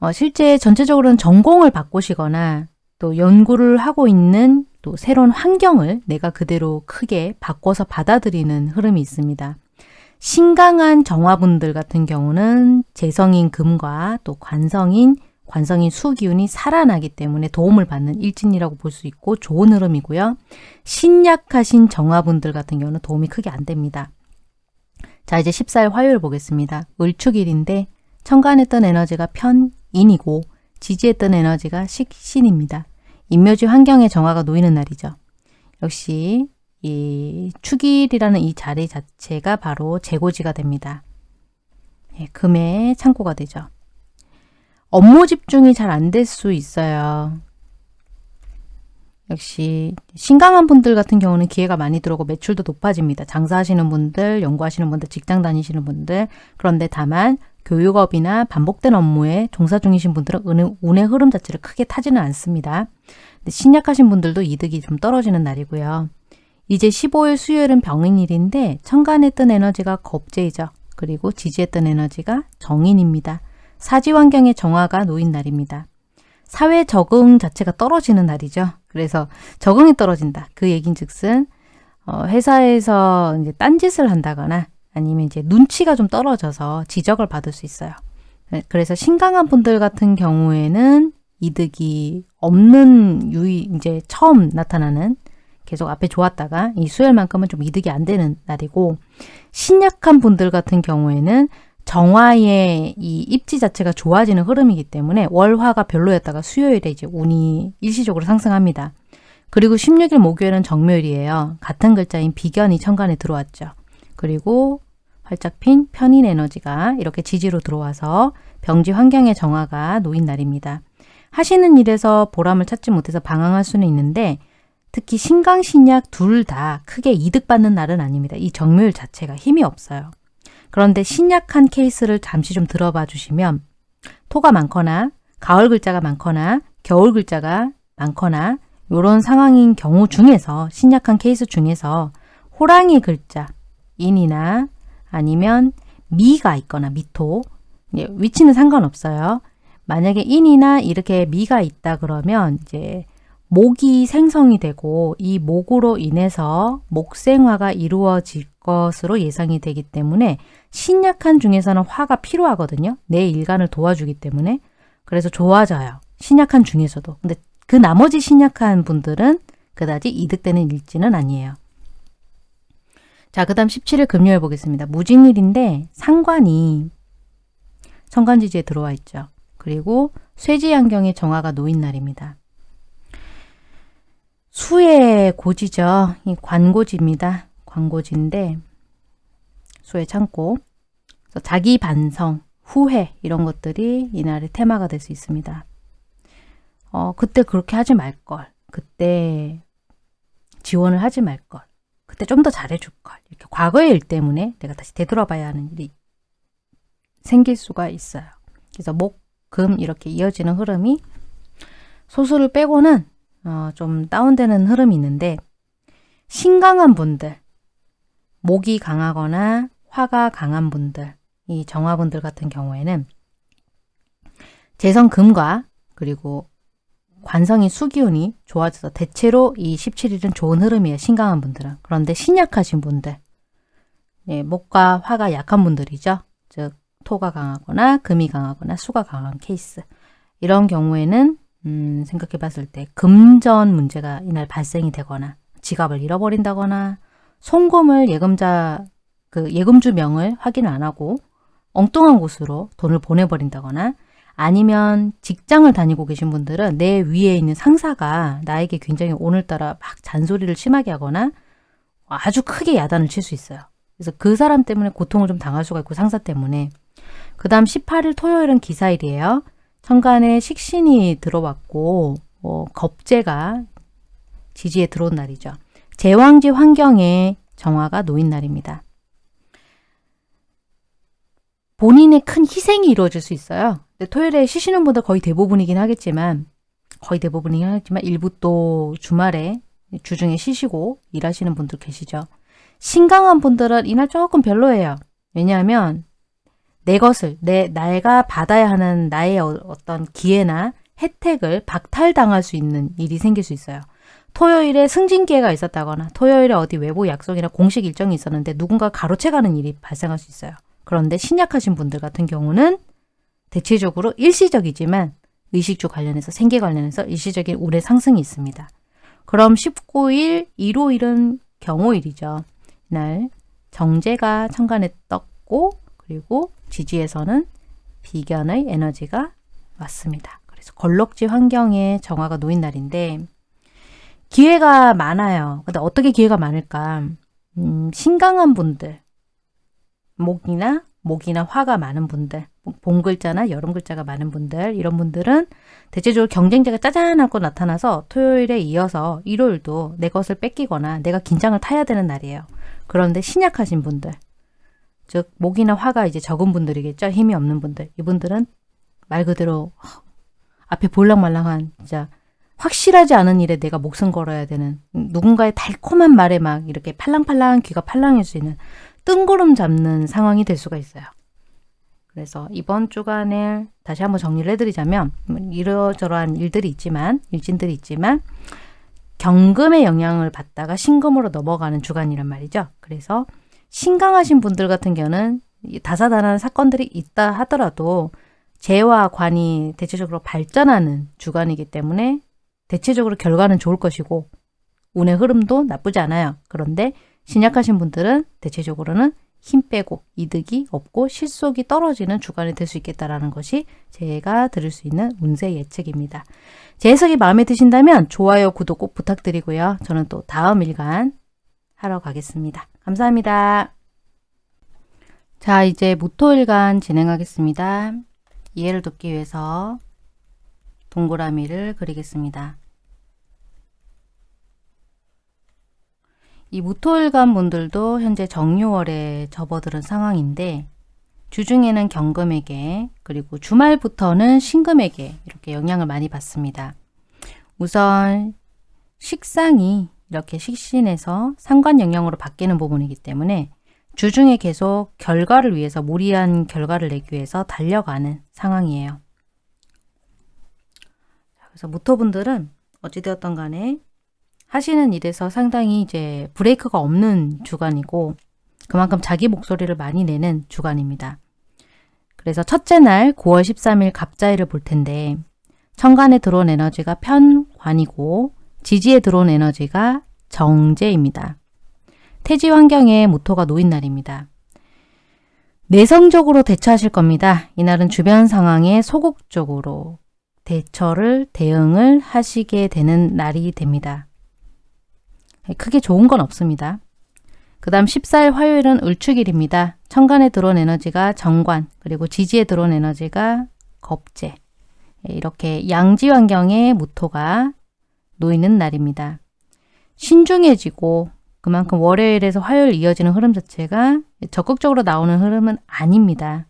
어, 실제 전체적으로는 전공을 바꾸시거나 또 연구를 하고 있는 또 새로운 환경을 내가 그대로 크게 바꿔서 받아들이는 흐름이 있습니다. 신강한 정화분들 같은 경우는 재성인 금과 또 관성인 관성인 수기운이 살아나기 때문에 도움을 받는 일진이라고 볼 수 있고 좋은 흐름이고요. 신약하신 정화분들 같은 경우는 도움이 크게 안 됩니다. 자 이제 14일 화요일 보겠습니다. 을축일인데 천간했던 에너지가 편인이고 지지했던 에너지가 식신입니다. 인묘지 환경의 정화가 놓이는 날이죠. 역시 이 축일이라는 이 자리 자체가 바로 재고지가 됩니다. 예, 금의 창고가 되죠. 업무 집중이 잘 안 될 수 있어요. 역시 신강한 분들 같은 경우는 기회가 많이 들어오고 매출도 높아집니다. 장사하시는 분들, 연구하시는 분들, 직장 다니시는 분들 그런데 다만 교육업이나 반복된 업무에 종사 중이신 분들은 운의, 운의 흐름 자체를 크게 타지는 않습니다. 신약하신 분들도 이득이 좀 떨어지는 날이고요. 이제 15일 수요일은 병인일인데 천간에 뜬 에너지가 겁재이죠. 그리고 지지했던 에너지가 정인입니다. 사지 환경의 정화가 놓인 날입니다. 사회 적응 자체가 떨어지는 날이죠. 그래서 적응이 떨어진다. 그 얘긴 즉슨 어, 회사에서 이제 딴짓을 한다거나 아니면 이제 눈치가 좀 떨어져서 지적을 받을 수 있어요. 네, 그래서 신강한 분들 같은 경우에는 이득이 없는 유의 이제 처음 나타나는 계속 앞에 좋았다가 이 수요일만큼은 좀 이득이 안 되는 날이고 신약한 분들 같은 경우에는 정화의 이 입지 자체가 좋아지는 흐름이기 때문에 월화가 별로였다가 수요일에 이제 운이 일시적으로 상승합니다. 그리고 16일 목요일은 정묘일이에요. 같은 글자인 비견이 천간에 들어왔죠. 그리고 활짝 핀 편인 에너지가 이렇게 지지로 들어와서 병지 환경의 정화가 놓인 날입니다. 하시는 일에서 보람을 찾지 못해서 방황할 수는 있는데 특히 신강, 신약 둘 다 크게 이득받는 날은 아닙니다. 이 정묘일 자체가 힘이 없어요. 그런데 신약한 케이스를 잠시 좀 들어봐 주시면 토가 많거나 가을 글자가 많거나 겨울 글자가 많거나 이런 상황인 경우 중에서 신약한 케이스 중에서 호랑이 글자 인이나 아니면 미가 있거나 미토 예, 위치는 상관없어요. 만약에 인이나 이렇게 미가 있다 그러면 이제 목이 생성이 되고 이 목으로 인해서 목생화가 이루어질 것으로 예상이 되기 때문에 신약한 중에서는 화가 필요하거든요. 내 일간을 도와주기 때문에 그래서 좋아져요. 신약한 중에서도. 근데 그 나머지 신약한 분들은 그다지 이득되는 일지는 아니에요. 자, 그 다음 17일 금요일 보겠습니다. 무진일인데 상관이 천간지지에 들어와 있죠. 그리고 쇠지안경의 정화가 놓인 날입니다. 수의 고지죠. 이 관고지입니다. 관고지인데 수의 창고 자기 반성, 후회 이런 것들이 이날의 테마가 될 수 있습니다. 어, 그때 그렇게 하지 말걸. 그때 지원을 하지 말걸. 그때 좀 더 잘해줄걸. 이렇게 과거의 일 때문에 내가 다시 되돌아봐야 하는 일이 생길 수가 있어요. 그래서 목, 금 이렇게 이어지는 흐름이 소수를 빼고는 어, 좀 다운되는 흐름이 있는데 신강한 분들, 목이 강하거나 화가 강한 분들, 이 정화분들 같은 경우에는 재성 금과 그리고 관성이 수기운이 좋아져서 대체로 이 17일은 좋은 흐름이에요. 신강한 분들은. 그런데 신약하신 분들, 예, 목과 화가 약한 분들이죠. 즉 토가 강하거나 금이 강하거나 수가 강한 케이스. 이런 경우에는 음, 생각해 봤을 때 금전 문제가 이날 발생이 되거나 지갑을 잃어버린다거나 송금을 예금자 그 예금주 명을 확인 안 하고 엉뚱한 곳으로 돈을 보내버린다거나 아니면 직장을 다니고 계신 분들은 내 위에 있는 상사가 나에게 굉장히 오늘따라 막 잔소리를 심하게 하거나 아주 크게 야단을 칠 수 있어요. 그래서 그 사람 때문에 고통을 좀 당할 수가 있고 상사 때문에 그 다음 18일 토요일은 기사일이에요. 천간에 식신이 들어왔고 어, 겁재가 지지에 들어온 날이죠. 제왕지 환경에 정화가 놓인 날입니다. 본인의 큰 희생이 이루어질 수 있어요. 토요일에 쉬시는 분들 거의 대부분이긴 하겠지만 거의 대부분이긴 하겠지만 일부 또 주말에 주중에 쉬시고 일하시는 분들 계시죠. 신강한 분들은 이날 조금 별로예요. 왜냐하면 내 것을, 내, 내가 받아야 하는 나의 어, 어떤 기회나 혜택을 박탈당할 수 있는 일이 생길 수 있어요. 토요일에 승진 기회가 있었다거나 토요일에 어디 외부 약속이나 공식 일정이 있었는데 누군가 가로채가는 일이 발생할 수 있어요. 그런데 신약하신 분들 같은 경우는 대체적으로 일시적이지만 의식주 관련해서 생계 관련해서 일시적인 운의 상승이 있습니다. 그럼 19일, 일요일은 경호일이죠. 이날 정제가 천간에 떴고 그리고 지지에서는 비견의 에너지가 왔습니다. 그래서 걸럭지 환경에 정화가 놓인 날인데 기회가 많아요. 근데 어떻게 기회가 많을까? 음, 신강한 분들, 목이나 목이나 화가 많은 분들, 봄 글자나 여름 글자가 많은 분들 이런 분들은 대체적으로 경쟁자가 짜잔하고 나타나서 토요일에 이어서 일요일도 내 것을 뺏기거나 내가 긴장을 타야 되는 날이에요. 그런데 신약하신 분들, 즉 목이나 화가 이제 적은 분들이겠죠. 힘이 없는 분들. 이분들은 말 그대로 앞에 볼랑말랑한 진짜 확실하지 않은 일에 내가 목숨 걸어야 되는 누군가의 달콤한 말에 막 이렇게 팔랑팔랑 귀가 팔랑할 수 있는 뜬구름 잡는 상황이 될 수가 있어요. 그래서 이번 주간을 다시 한번 정리를 해드리자면 이러저러한 일들이 있지만 일진들이 있지만 경금의 영향을 받다가 신금으로 넘어가는 주간이란 말이죠. 그래서 신강하신 분들 같은 경우는 다사다난 사건들이 있다 하더라도 재와 관이 대체적으로 발전하는 주간이기 때문에 대체적으로 결과는 좋을 것이고 운의 흐름도 나쁘지 않아요. 그런데 신약하신 분들은 대체적으로는 힘 빼고 이득이 없고 실속이 떨어지는 주간이 될 수 있겠다라는 것이 제가 드릴 수 있는 운세 예측입니다. 제 해석이 마음에 드신다면 좋아요, 구독 꼭 부탁드리고요. 저는 또 다음 일간 하러 가겠습니다. 감사합니다. 자, 이제 무토일간 진행하겠습니다. 이해를 돕기 위해서 동그라미를 그리겠습니다. 이 무토일간 분들도 현재 정유월에 접어드는 상황인데 주중에는 경금에게 그리고 주말부터는 신금에게 이렇게 영향을 많이 받습니다. 우선 식상이 이렇게 식신에서 상관 영향으로 바뀌는 부분이기 때문에 주중에 계속 결과를 위해서 무리한 결과를 내기 위해서 달려가는 상황이에요. 그래서 무토분들은 어찌되었던 간에 하시는 일에서 상당히 이제 브레이크가 없는 주간이고 그만큼 자기 목소리를 많이 내는 주간입니다. 그래서 첫째 날 9월 13일 갑자일을 볼 텐데 천간에 들어온 에너지가 편관이고 지지에 들어온 에너지가 정제입니다. 태지 환경에 모토가 놓인 날입니다. 내성적으로 대처하실 겁니다. 이날은 주변 상황에 소극적으로 대처를 대응을 하시게 되는 날이 됩니다. 크게 좋은 건 없습니다. 그 다음 14일 화요일은 을축일입니다. 천간에 들어온 에너지가 정관, 그리고 지지에 들어온 에너지가 겁재. 이렇게 양지 환경에 무토가 놓이는 날입니다. 신중해지고 그만큼 월요일에서 화요일 이어지는 흐름 자체가 적극적으로 나오는 흐름은 아닙니다.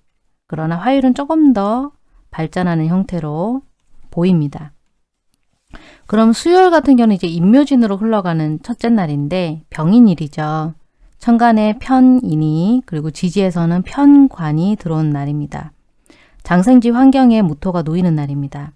그러나 화요일은 조금 더 발전하는 형태로 보입니다. 그럼 수요일 같은 경우는 이제 임묘진으로 흘러가는 첫째 날인데 병인일이죠. 천간에 편인이 그리고 지지에서는 편관이 들어온 날입니다. 장생지 환경에 무토가 놓이는 날입니다.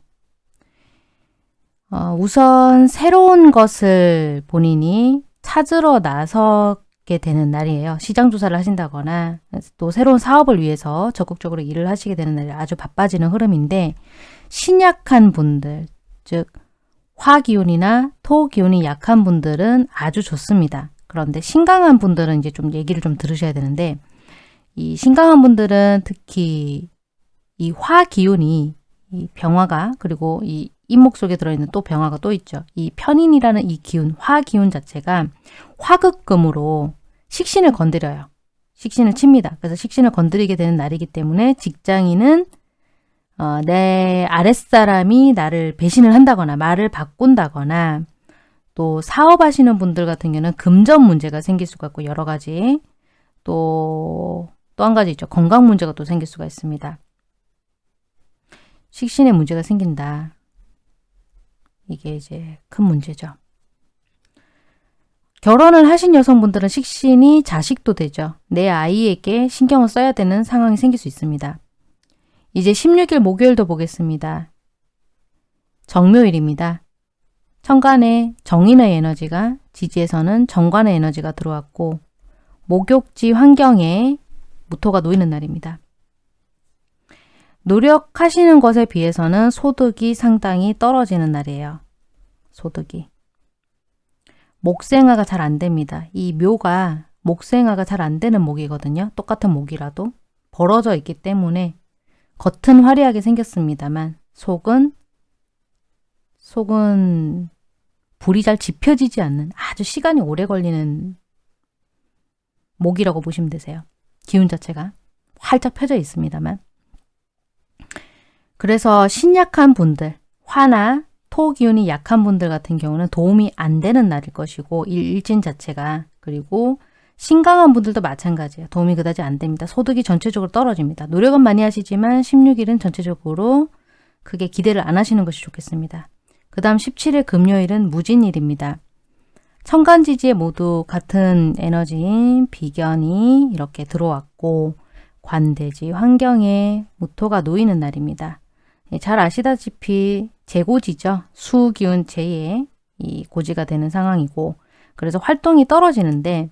어, 우선 새로운 것을 본인이 찾으러 나서게 되는 날이에요. 시장 조사를 하신다거나 또 새로운 사업을 위해서 적극적으로 일을 하시게 되는 날이 아주 바빠지는 흐름인데 신약한 분들, 즉 화기운이나 토기운이 약한 분들은 아주 좋습니다. 그런데 신강한 분들은 이제 좀 얘기를 좀 들으셔야 되는데 이 신강한 분들은 특히 이 화기운이 이 병화가 그리고 이 인목 속에 들어있는 또 병화가 또 있죠. 이 편인이라는 이 기운, 화 기운 자체가 화극금으로 식신을 건드려요. 식신을 칩니다. 그래서 식신을 건드리게 되는 날이기 때문에 직장인은 어, 내 아랫사람이 나를 배신을 한다거나 말을 바꾼다거나 또 사업하시는 분들 같은 경우는 금전 문제가 생길 수가 있고 여러 가지 또 또 한 가지 있죠. 건강 문제가 또 생길 수가 있습니다. 식신에 문제가 생긴다. 이게 이제 큰 문제죠. 결혼을 하신 여성분들은 식신이 자식도 되죠. 내 아이에게 신경을 써야 되는 상황이 생길 수 있습니다. 이제 16일 목요일도 보겠습니다. 정묘일입니다. 천간에 정인의 에너지가 지지에서는 정관의 에너지가 들어왔고 목욕지 환경에 무토가 놓이는 날입니다. 노력하시는 것에 비해서는 소득이 상당히 떨어지는 날이에요. 소득이. 목생화가 잘 안 됩니다. 이 묘가 목생화가 잘 안 되는 목이거든요. 똑같은 목이라도 벌어져 있기 때문에 겉은 화려하게 생겼습니다만 속은 속은 불이 잘 지펴지지 않는 아주 시간이 오래 걸리는 목이라고 보시면 되세요. 기운 자체가 활짝 펴져 있습니다만 그래서 신약한 분들, 화나 토 기운이 약한 분들 같은 경우는 도움이 안 되는 날일 것이고 일진 자체가 그리고 신강한 분들도 마찬가지예요. 도움이 그다지 안 됩니다. 소득이 전체적으로 떨어집니다. 노력은 많이 하시지만 16일은 전체적으로 크게 기대를 안 하시는 것이 좋겠습니다. 그 다음 17일 금요일은 무진일입니다. 천간지지에 모두 같은 에너지인 비견이 이렇게 들어왔고 관대지 환경에 무토가 놓이는 날입니다. 예, 잘 아시다시피 재고지죠. 수기운 제2의 이 고지가 되는 상황이고 그래서 활동이 떨어지는데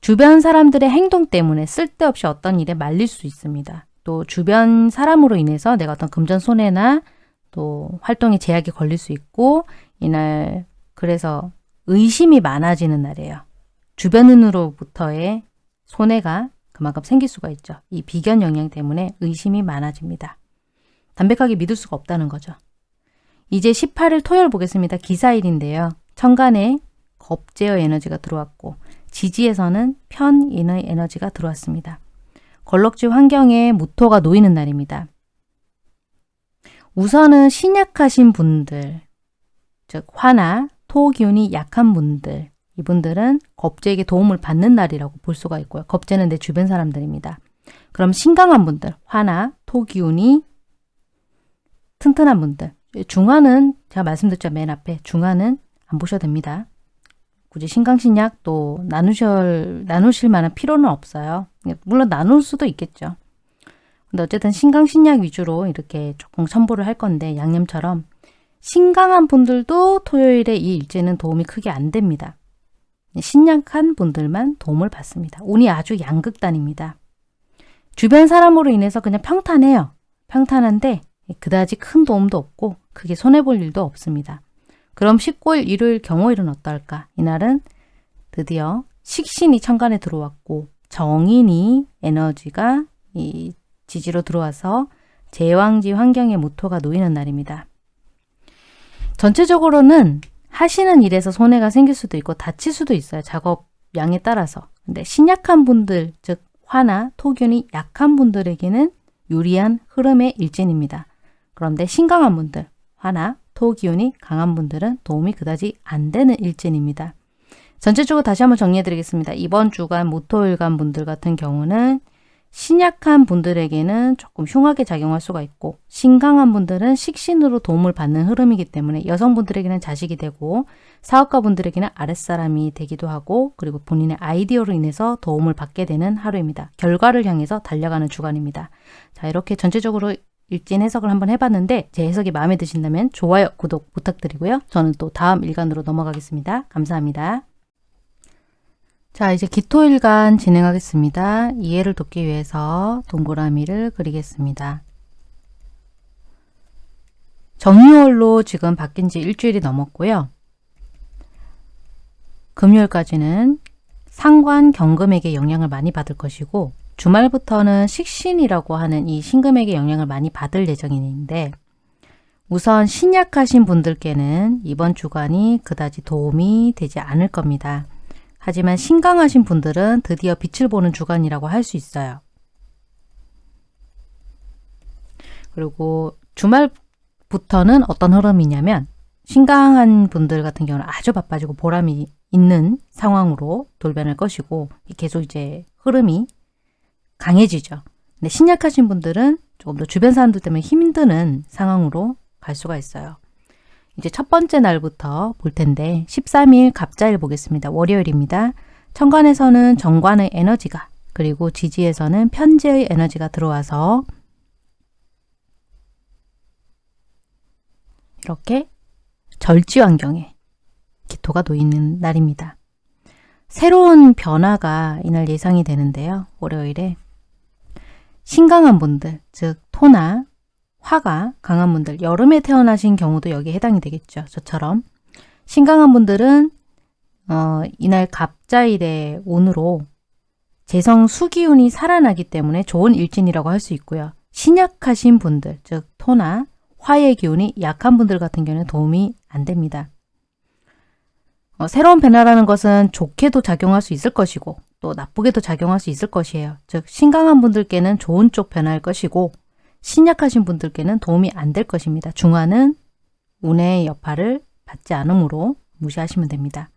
주변 사람들의 행동 때문에 쓸데없이 어떤 일에 말릴 수 있습니다. 또 주변 사람으로 인해서 내가 어떤 금전 손해나 또 활동에 제약이 걸릴 수 있고 이날 그래서 의심이 많아지는 날이에요. 주변인으로부터의 손해가 그만큼 생길 수가 있죠. 이 비견 영향 때문에 의심이 많아집니다. 담백하게 믿을 수가 없다는 거죠. 이제 18일 토요일 보겠습니다. 기사일인데요. 천간에 겁제어 에너지가 들어왔고 지지에서는 편인의 에너지가 들어왔습니다. 걸럭지 환경에 무토가 놓이는 날입니다. 우선은 신약하신 분들, 즉 화나 토 기운이 약한 분들, 이분들은 겁제에게 도움을 받는 날이라고 볼 수가 있고요. 겁제는 내 주변 사람들입니다. 그럼 신강한 분들, 화나 토 기운이 튼튼한 분들, 중화는 제가 말씀드렸죠. 맨 앞에 중화는 안 보셔도 됩니다. 굳이 신강신약 또 나누실, 나누실 만한 필요는 없어요. 물론 나눌 수도 있겠죠. 근데 어쨌든 신강신약 위주로 이렇게 조금 첨부를 할 건데 양념처럼 신강한 분들도 토요일에 이 일제는 도움이 크게 안 됩니다. 신약한 분들만 도움을 받습니다. 운이 아주 양극단입니다. 주변 사람으로 인해서 그냥 평탄해요. 평탄한데 그다지 큰 도움도 없고 크게 손해볼 일도 없습니다. 그럼 19일 일요일 경호일은 어떨까? 이날은 드디어 식신이 천간에 들어왔고 정인이 에너지가 이 지지로 들어와서 제왕지 환경의 모토가 놓이는 날입니다. 전체적으로는 하시는 일에서 손해가 생길 수도 있고 다칠 수도 있어요. 작업 양에 따라서. 근데 신약한 분들, 즉 화나 토균이 약한 분들에게는 유리한 흐름의 일진입니다. 그런데 신강한 분들, 화나 토 기운이 강한 분들은 도움이 그다지 안 되는 일진입니다. 전체적으로 다시 한번 정리해 드리겠습니다. 이번 주간 모토일간 분들 같은 경우는 신약한 분들에게는 조금 흉하게 작용할 수가 있고 신강한 분들은 식신으로 도움을 받는 흐름이기 때문에 여성분들에게는 자식이 되고 사업가 분들에게는 아랫사람이 되기도 하고 그리고 본인의 아이디어로 인해서 도움을 받게 되는 하루입니다. 결과를 향해서 달려가는 주간입니다. 자 이렇게 전체적으로 일진 해석을 한번 해봤는데 제 해석이 마음에 드신다면 좋아요, 구독 부탁드리고요. 저는 또 다음 일간으로 넘어가겠습니다. 감사합니다. 자 이제 기토일간 진행하겠습니다. 이해를 돕기 위해서 동그라미를 그리겠습니다. 정유월로 지금 바뀐 지 일주일이 넘었고요. 금요일까지는 상관 경금에게 영향을 많이 받을 것이고 주말부터는 식신이라고 하는 이 신금에게 영향을 많이 받을 예정인데 우선 신약하신 분들께는 이번 주간이 그다지 도움이 되지 않을 겁니다. 하지만 신강하신 분들은 드디어 빛을 보는 주간이라고 할 수 있어요. 그리고 주말부터는 어떤 흐름이냐면 신강한 분들 같은 경우는 아주 바빠지고 보람이 있는 상황으로 돌변할 것이고 계속 이제 흐름이 강해지죠. 근데 신약하신 분들은 조금 더 주변 사람들 때문에 힘드는 상황으로 갈 수가 있어요. 이제 첫 번째 날부터 볼 텐데 13일 갑자일 보겠습니다. 월요일입니다. 천간에서는 정관의 에너지가 그리고 지지에서는 편재의 에너지가 들어와서 이렇게 절지 환경에 기토가 놓이는 날입니다. 새로운 변화가 이날 예상이 되는데요. 월요일에 신강한 분들, 즉 토나 화가 강한 분들, 여름에 태어나신 경우도 여기에 해당이 되겠죠. 저처럼 신강한 분들은 어, 이날 갑자일의 온으로 재성 수기운이 살아나기 때문에 좋은 일진이라고 할 수 있고요. 신약하신 분들, 즉 토나 화의 기운이 약한 분들 같은 경우는 도움이 안 됩니다. 어, 새로운 변화라는 것은 좋게도 작용할 수 있을 것이고 또 나쁘게도 작용할 수 있을 것이에요. 즉 신강한 분들께는 좋은 쪽 변화일 것이고 신약하신 분들께는 도움이 안 될 것입니다. 중화는 운의 여파를 받지 않으므로 무시하시면 됩니다.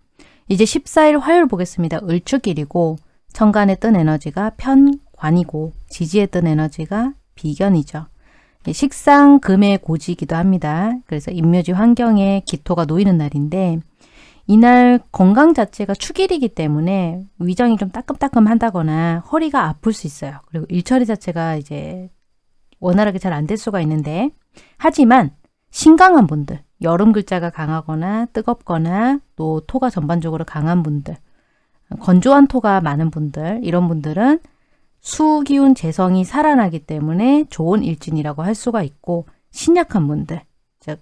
이제 14일 화요일 보겠습니다. 을축일이고 천간에 뜬 에너지가 편관이고 지지에 뜬 에너지가 비견이죠. 식상 금의 고지이기도 합니다. 그래서 임묘지 환경에 기토가 놓이는 날인데 이날 건강 자체가 축일이기 때문에 위장이 좀 따끔따끔 한다거나 허리가 아플 수 있어요. 그리고 일처리 자체가 이제 원활하게 잘 안 될 수가 있는데 하지만 신강한 분들, 여름 글자가 강하거나 뜨겁거나 또 토가 전반적으로 강한 분들, 건조한 토가 많은 분들 이런 분들은 수기운 재성이 살아나기 때문에 좋은 일진이라고 할 수가 있고 신약한 분들, 즉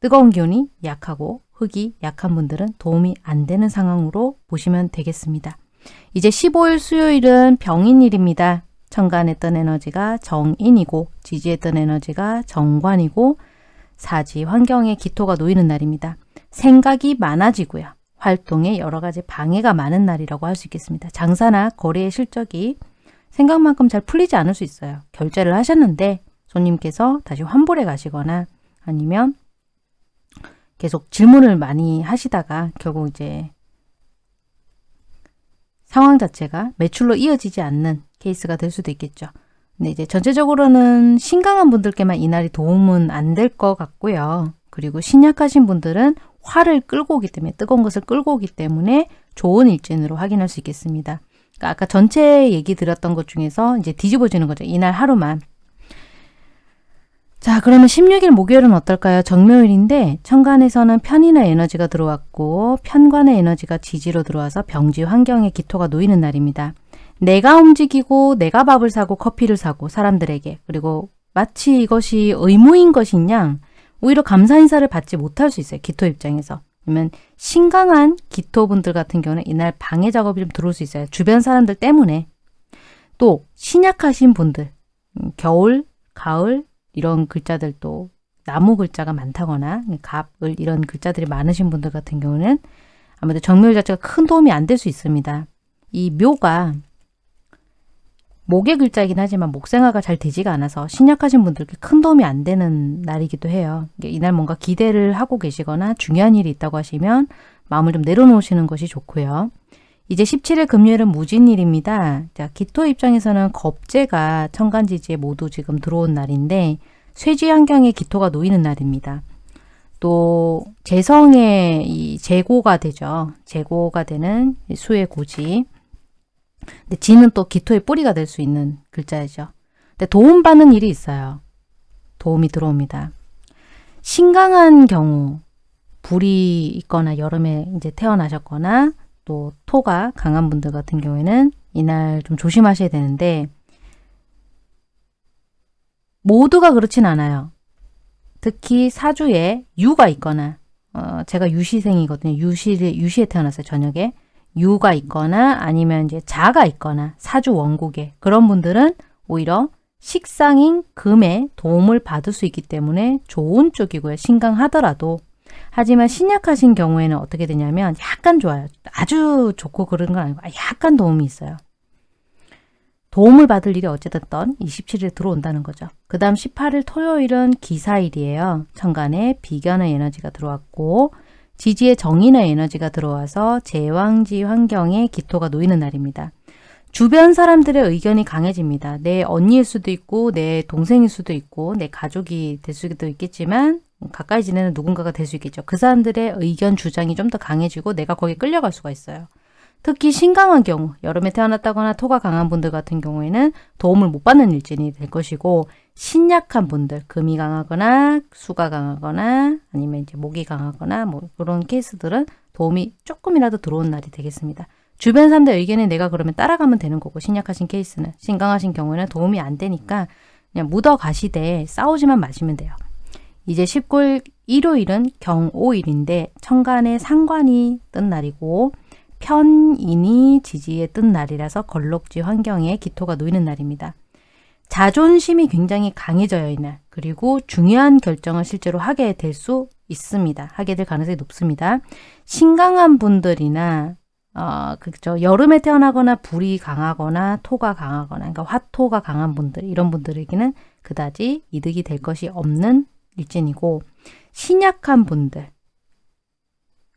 뜨거운 기운이 약하고 흙이 약한 분들은 도움이 안 되는 상황으로 보시면 되겠습니다. 이제 15일 수요일은 병인일입니다. 천간했던 에너지가 정인이고 지지했던 에너지가 정관이고 사지 환경에 기토가 놓이는 날입니다. 생각이 많아지고요. 활동에 여러 가지 방해가 많은 날이라고 할 수 있겠습니다. 장사나 거래의 실적이 생각만큼 잘 풀리지 않을 수 있어요. 결제를 하셨는데 손님께서 다시 환불해 가시거나 아니면 계속 질문을 많이 하시다가 결국 이제 상황 자체가 매출로 이어지지 않는 케이스가 될 수도 있겠죠. 근데 이제 전체적으로는 신강한 분들께만 이날이 도움은 안 될 것 같고요. 그리고 신약하신 분들은 화를 끌고 오기 때문에 뜨거운 것을 끌고 오기 때문에 좋은 일진으로 확인할 수 있겠습니다. 그러니까 아까 전체 얘기 드렸던 것 중에서 이제 뒤집어지는 거죠. 이날 하루만. 자 그러면 16일 목요일은 어떨까요? 정묘일인데 천간에서는 편인의 에너지가 들어왔고 편관의 에너지가 지지로 들어와서 병지 환경에 기토가 놓이는 날입니다. 내가 움직이고 내가 밥을 사고 커피를 사고 사람들에게 그리고 마치 이것이 의무인 양 오히려 감사 인사를 받지 못할 수 있어요. 기토 입장에서. 그러면 신강한 기토분들 같은 경우는 이날 방해 작업이 좀 들어올 수 있어요. 주변 사람들 때문에. 또 신약하신 분들, 음, 겨울, 가을 이런 글자들도 나무 글자가 많다거나 갑을 이런 글자들이 많으신 분들 같은 경우는 아무래도 정묘일 자체가 큰 도움이 안 될 수 있습니다. 이 묘가 목의 글자이긴 하지만 목생화가 잘 되지가 않아서 신약하신 분들께 큰 도움이 안 되는 날이기도 해요. 이날 뭔가 기대를 하고 계시거나 중요한 일이 있다고 하시면 마음을 좀 내려놓으시는 것이 좋고요. 이제 17일 금요일은 무진일입니다. 자, 기토 입장에서는 겁재가 천간지지에 모두 지금 들어온 날인데 쇠지 환경에 기토가 놓이는 날입니다. 또 재성의 이 재고가 되죠. 재고가 되는 수의 고지. 근데 지는 또 기토의 뿌리가 될 수 있는 글자이죠. 근데 도움받는 일이 있어요. 도움이 들어옵니다. 신강한 경우 불이 있거나 여름에 이제 태어나셨거나 또 토가 강한 분들 같은 경우에는 이날 좀 조심하셔야 되는데 모두가 그렇진 않아요. 특히 사주에 유가 있거나 어, 제가 유시생이거든요. 유시, 유시에 태어났어요. 저녁에. 유가 있거나 아니면 이제 자가 있거나 사주 원국에 그런 분들은 오히려 식상인 금에 도움을 받을 수 있기 때문에 좋은 쪽이고요. 신강하더라도 하지만 신약하신 경우에는 어떻게 되냐면 약간 좋아요. 아주 좋고 그런 건 아니고 약간 도움이 있어요. 도움을 받을 일이 어쨌든 27일에 들어온다는 거죠. 그 다음 18일 토요일은 기사일이에요. 천간에 비견의 에너지가 들어왔고 지지의 정인의 에너지가 들어와서 제왕지 환경에 기토가 놓이는 날입니다. 주변 사람들의 의견이 강해집니다. 내 언니일 수도 있고 내 동생일 수도 있고 내 가족이 될 수도 있겠지만 가까이 지내는 누군가가 될 수 있겠죠. 그 사람들의 의견 주장이 좀 더 강해지고 내가 거기에 끌려갈 수가 있어요. 특히 신강한 경우, 여름에 태어났다거나 토가 강한 분들 같은 경우에는 도움을 못 받는 일진이 될 것이고 신약한 분들, 금이 강하거나 수가 강하거나 아니면 이제 목이 강하거나 뭐 그런 케이스들은 도움이 조금이라도 들어온 날이 되겠습니다. 주변 사람들 의견에 내가 그러면 따라가면 되는 거고 신약하신 케이스는 신강하신 경우에는 도움이 안 되니까 그냥 묻어 가시되 싸우지만 마시면 돼요. 이제 19일 일요일은 경오일인데 천간에 상관이 뜬 날이고 편인이 지지에 뜬 날이라서 걸록지 환경에 기토가 놓이는 날입니다. 자존심이 굉장히 강해져요 이날. 그리고 중요한 결정을 실제로 하게 될 수 있습니다. 하게 될 가능성이 높습니다. 신강한 분들이나 어, 그죠. 여름에 태어나거나 불이 강하거나 토가 강하거나 그러니까 화토가 강한 분들 이런 분들에게는 그다지 이득이 될 것이 없는 일진이고 신약한 분들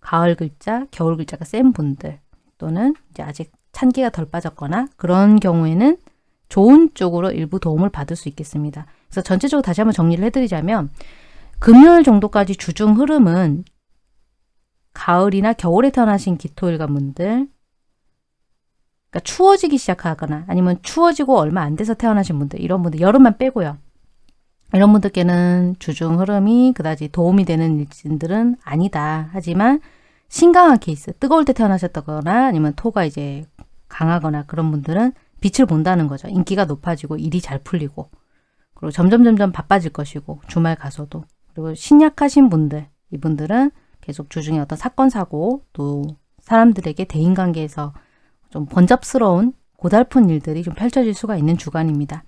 가을 글자, 겨울 글자가 센 분들 또는 이제 아직 찬기가 덜 빠졌거나 그런 경우에는 좋은 쪽으로 일부 도움을 받을 수 있겠습니다. 그래서 전체적으로 다시 한번 정리를 해드리자면 금요일 정도까지 주중 흐름은 가을이나 겨울에 태어나신 기토일관 분들 그러니까 추워지기 시작하거나 아니면 추워지고 얼마 안 돼서 태어나신 분들 이런 분들 여름만 빼고요. 이런 분들께는 주중 흐름이 그다지 도움이 되는 일진들은 아니다. 하지만 신강한 케이스, 뜨거울 때 태어나셨다거나 아니면 토가 이제 강하거나 그런 분들은 빛을 본다는 거죠. 인기가 높아지고 일이 잘 풀리고 그리고 점점 점점 바빠질 것이고 주말 가서도 그리고 신약하신 분들 이분들은 계속 주중에 어떤 사건 사고 또 사람들에게 대인관계에서 좀 번잡스러운 고달픈 일들이 좀 펼쳐질 수가 있는 주간입니다.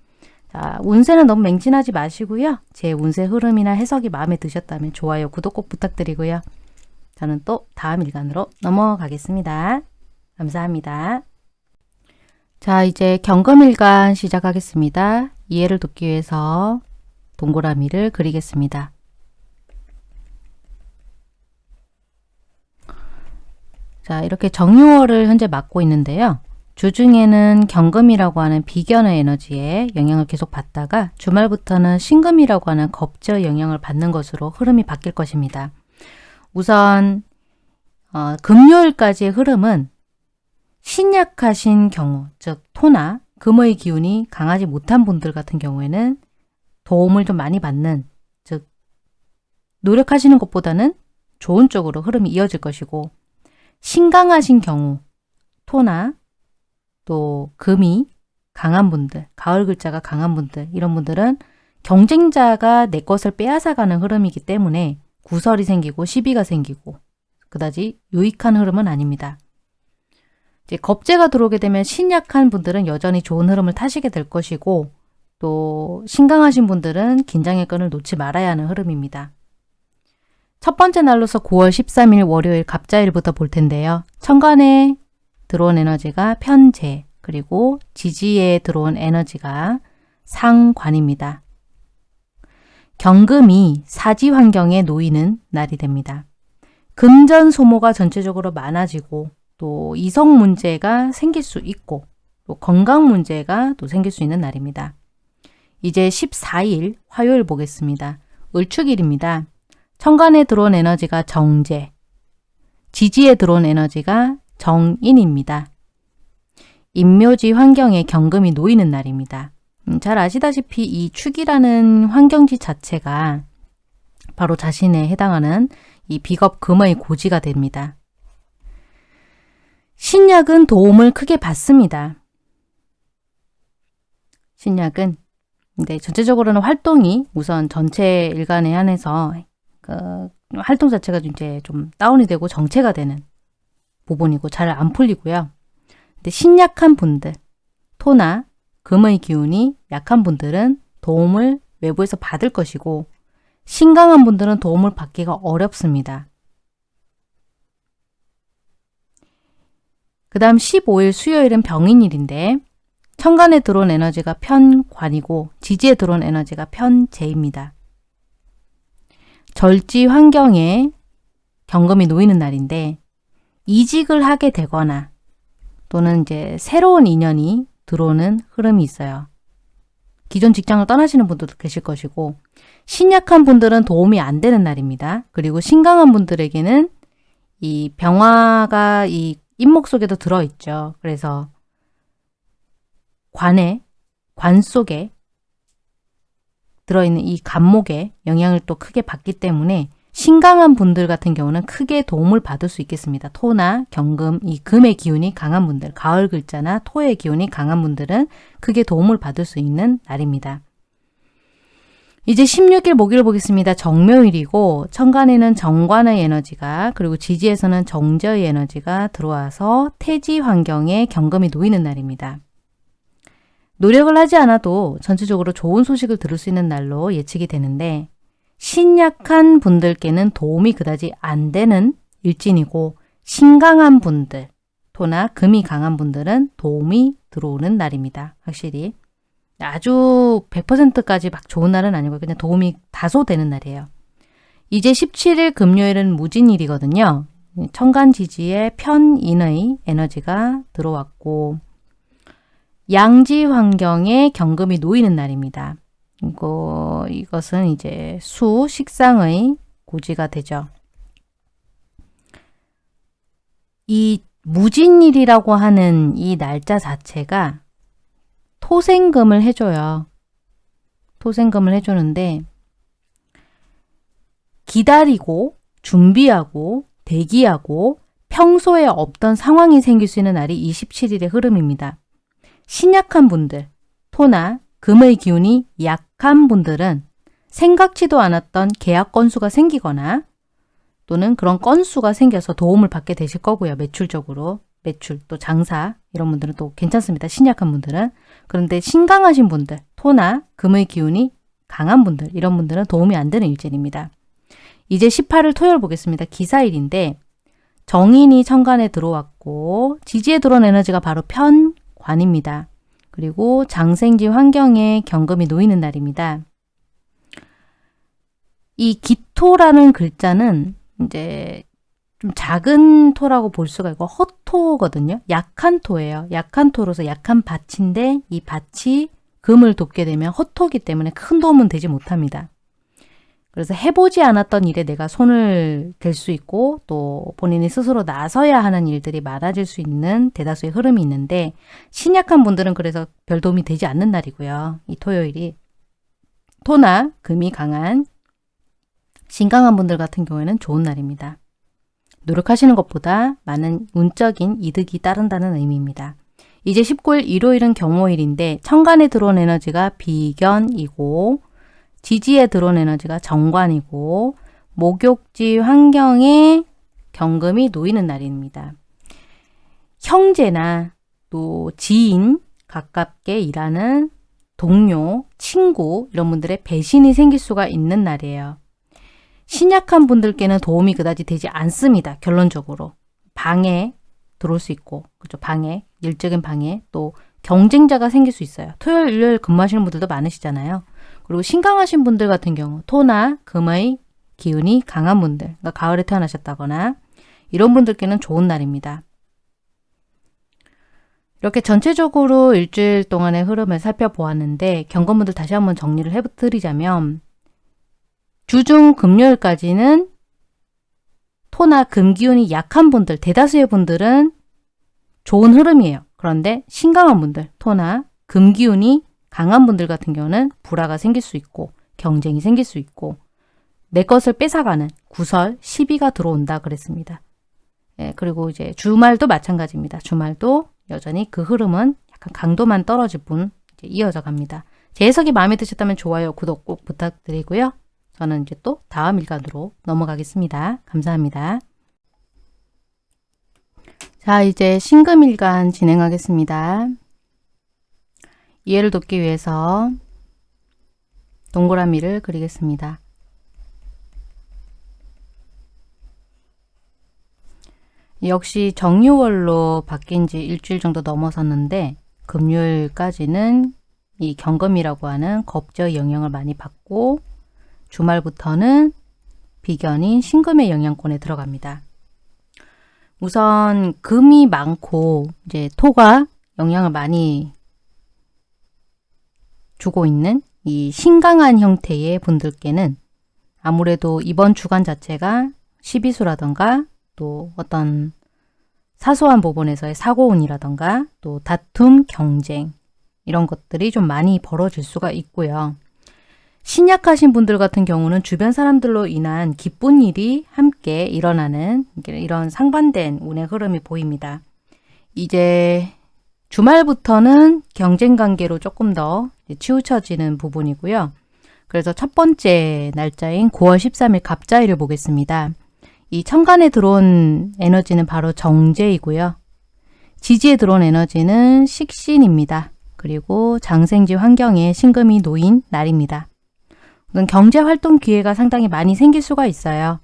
자, 운세는 너무 맹진하지 마시고요. 제 운세 흐름이나 해석이 마음에 드셨다면 좋아요, 구독 꼭 부탁드리고요. 저는 또 다음 일간으로 넘어가겠습니다. 감사합니다. 자, 이제 경금일간 시작하겠습니다. 이해를 돕기 위해서 동그라미를 그리겠습니다. 자, 이렇게 정유월을 현재 맡고 있는데요. 주중에는 경금이라고 하는 비견의 에너지에 영향을 계속 받다가 주말부터는 신금이라고 하는 겁저 영향을 받는 것으로 흐름이 바뀔 것입니다. 우선 어, 금요일까지의 흐름은 신약하신 경우, 즉 토나 금의 기운이 강하지 못한 분들 같은 경우에는 도움을 좀 많이 받는, 즉 노력하시는 것보다는 좋은 쪽으로 흐름이 이어질 것이고 신강하신 경우 토나 또 금이 강한 분들, 가을 글자가 강한 분들 이런 분들은 경쟁자가 내 것을 빼앗아가는 흐름이기 때문에 구설이 생기고 시비가 생기고 그다지 유익한 흐름은 아닙니다. 이제 겁재가 들어오게 되면 신약한 분들은 여전히 좋은 흐름을 타시게 될 것이고 또 신강하신 분들은 긴장의 끈을 놓지 말아야 하는 흐름입니다. 첫 번째 날로서 9월 13일 월요일 갑자일부터 볼 텐데요. 천간에 들어온 에너지가 편재, 그리고 지지에 들어온 에너지가 상관입니다. 경금이 사지 환경에 놓이는 날이 됩니다. 금전 소모가 전체적으로 많아지고 또 이성 문제가 생길 수 있고 또 건강 문제가 또 생길 수 있는 날입니다. 이제 14일 화요일 보겠습니다. 을축일입니다. 천간에 들어온 에너지가 정제, 지지에 들어온 에너지가 정인입니다. 임묘지 환경에 경금이 놓이는 날입니다. 음, 잘 아시다시피 이 축이라는 환경지 자체가 바로 자신에 해당하는 이 비겁 금의 고지가 됩니다. 신약은 도움을 크게 받습니다. 신약은 네, 전체적으로는 활동이 우선 전체 일간에 한해서 그 활동 자체가 이제 좀 다운이 되고 정체가 되는 부분이고 잘 안 풀리고요. 근데 신약한 분들, 토나 금의 기운이 약한 분들은 도움을 외부에서 받을 것이고 신강한 분들은 도움을 받기가 어렵습니다. 그 다음 15일 수요일은 병인일인데 천간에 들어온 에너지가 편관이고 지지에 들어온 에너지가 편재입니다. 절지 환경에 경금이 놓이는 날인데 이직을 하게 되거나 또는 이제 새로운 인연이 들어오는 흐름이 있어요. 기존 직장을 떠나시는 분들도 계실 것이고 신약한 분들은 도움이 안 되는 날입니다. 그리고 신강한 분들에게는 이 병화가 이 인목 속에도 들어있죠. 그래서 관에, 관 속에 들어있는 이 간목에 영향을 또 크게 받기 때문에 신강한 분들 같은 경우는 크게 도움을 받을 수 있겠습니다. 토나 경금, 이 금의 기운이 강한 분들, 가을 글자나 토의 기운이 강한 분들은 크게 도움을 받을 수 있는 날입니다. 이제 16일 목요일 보겠습니다. 정묘일이고 천간에는 정관의 에너지가 그리고 지지에서는 정저의 에너지가 들어와서 태지 환경에 경금이 놓이는 날입니다. 노력을 하지 않아도 전체적으로 좋은 소식을 들을 수 있는 날로 예측이 되는데 신약한 분들께는 도움이 그다지 안 되는 일진이고 신강한 분들, 토나 금이 강한 분들은 도움이 들어오는 날입니다. 확실히. 아주 100%까지 막 좋은 날은 아니고 그냥 도움이 다소 되는 날이에요. 이제 17일 금요일은 무진일이거든요. 천간지지에 편인의 에너지가 들어왔고 양지 환경에 경금이 놓이는 날입니다. 이거, 이것은 이제 수, 식상의 고지가 되죠. 이 무진일이라고 하는 이 날짜 자체가 토생금을 해줘요. 토생금을 해주는데 기다리고 준비하고 대기하고 평소에 없던 상황이 생길 수 있는 날이 27일의 흐름입니다. 신약한 분들, 토나 금의 기운이 약한 분들은 생각지도 않았던 계약 건수가 생기거나 또는 그런 건수가 생겨서 도움을 받게 되실 거고요. 매출적으로. 매출, 또 장사 이런 분들은 또 괜찮습니다. 신약한 분들은. 그런데 신강하신 분들, 토나 금의 기운이 강한 분들 이런 분들은 도움이 안 되는 일진입니다. 이제 18일 토요일 보겠습니다. 기사일인데 정인이 천간에 들어왔고 지지에 들어온 에너지가 바로 편관입니다. 그리고 장생지 환경에 경금이 놓이는 날입니다. 이 기토라는 글자는 이제 좀 작은 토라고 볼 수가 있고 허토거든요. 약한 토예요. 약한 토로서 약한 밭인데 이 밭이 금을 돕게 되면 허토기 때문에 큰 도움은 되지 못합니다. 그래서 해보지 않았던 일에 내가 손을 댈 수 있고 또 본인이 스스로 나서야 하는 일들이 많아질 수 있는 대다수의 흐름이 있는데 신약한 분들은 그래서 별 도움이 되지 않는 날이고요. 이 토요일이 토나 금이 강한 신강한 분들 같은 경우에는 좋은 날입니다. 노력하시는 것보다 많은 운적인 이득이 따른다는 의미입니다. 이제 19일 일요일은 경호일인데 천간에 들어온 에너지가 비견이고 지지에 들어온 에너지가 정관이고 목욕지 환경에 경금이 놓이는 날입니다. 형제나 또 지인, 가깝게 일하는 동료, 친구 이런 분들의 배신이 생길 수가 있는 날이에요. 신약한 분들께는 도움이 그다지 되지 않습니다. 결론적으로. 방해 들어올 수 있고 그죠 방해, 일적인 방해 또 경쟁자가 생길 수 있어요. 토요일, 일요일 근무하시는 분들도 많으시잖아요. 그리고 신강하신 분들 같은 경우 토나 금의 기운이 강한 분들, 그러니까 가을에 태어나셨다거나 이런 분들께는 좋은 날입니다. 이렇게 전체적으로 일주일 동안의 흐름을 살펴보았는데 경건분들 다시 한번 정리를 해드리자면 주중 금요일까지는 토나 금 기운이 약한 분들, 대다수의 분들은 좋은 흐름이에요. 그런데 신강한 분들, 토나 금 기운이 강한 분들 같은 경우는 불화가 생길 수 있고 경쟁이 생길 수 있고 내 것을 뺏어가는 구설, 시비가 들어온다 그랬습니다. 예, 그리고 이제 주말도 마찬가지입니다. 주말도 여전히 그 흐름은 약간 강도만 떨어질 뿐 이어져 갑니다. 제 해석이 마음에 드셨다면 좋아요, 구독 꼭 부탁드리고요. 저는 이제 또 다음 일간으로 넘어가겠습니다. 감사합니다. 자, 이제 신금일간 진행하겠습니다. 이해를 돕기 위해서 동그라미를 그리겠습니다. 역시 정유월로 바뀐 지 일주일 정도 넘어섰는데 금요일까지는 이 경금이라고 하는 겁저의 영향을 많이 받고 주말부터는 비견인 신금의 영향권에 들어갑니다. 우선 금이 많고 이제 토가 영향을 많이 주고 있는 이 신강한 형태의 분들께는 아무래도 이번 주간 자체가 시비수라던가 또 어떤 사소한 부분에서의 사고운이라던가 또 다툼, 경쟁 이런 것들이 좀 많이 벌어질 수가 있고요. 신약하신 분들 같은 경우는 주변 사람들로 인한 기쁜 일이 함께 일어나는 이런 상반된 운의 흐름이 보입니다. 이제 주말부터는 경쟁 관계로 조금 더 치우쳐지는 부분이고요. 그래서 첫 번째 날짜인 9월 13일 갑자일을 보겠습니다. 이 천간에 들어온 에너지는 바로 정제이고요. 지지에 들어온 에너지는 식신입니다. 그리고 장생지 환경에 신금이 놓인 날입니다. 경제활동 기회가 상당히 많이 생길 수가 있어요.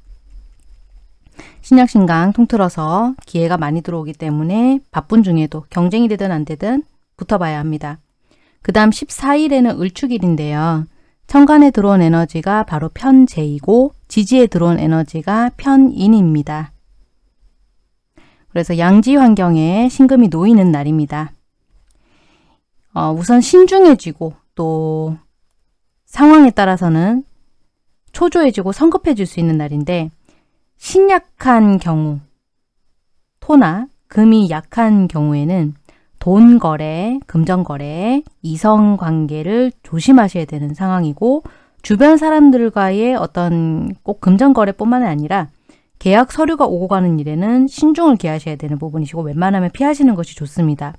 신약신강 통틀어서 기회가 많이 들어오기 때문에 바쁜 중에도 경쟁이 되든 안 되든 붙어봐야 합니다. 그 다음 14일에는 을축일인데요. 천간에 들어온 에너지가 바로 편재이고 지지에 들어온 에너지가 편인입니다. 그래서 양지 환경에 신금이 놓이는 날입니다. 어, 우선 신중해지고 또 상황에 따라서는 초조해지고 성급해질 수 있는 날인데 신약한 경우, 토나 금이 약한 경우에는 돈 거래, 금전 거래, 이성 관계를 조심하셔야 되는 상황이고 주변 사람들과의 어떤 꼭 금전 거래뿐만 아니라 계약 서류가 오고 가는 일에는 신중을 기하셔야 되는 부분이시고 웬만하면 피하시는 것이 좋습니다.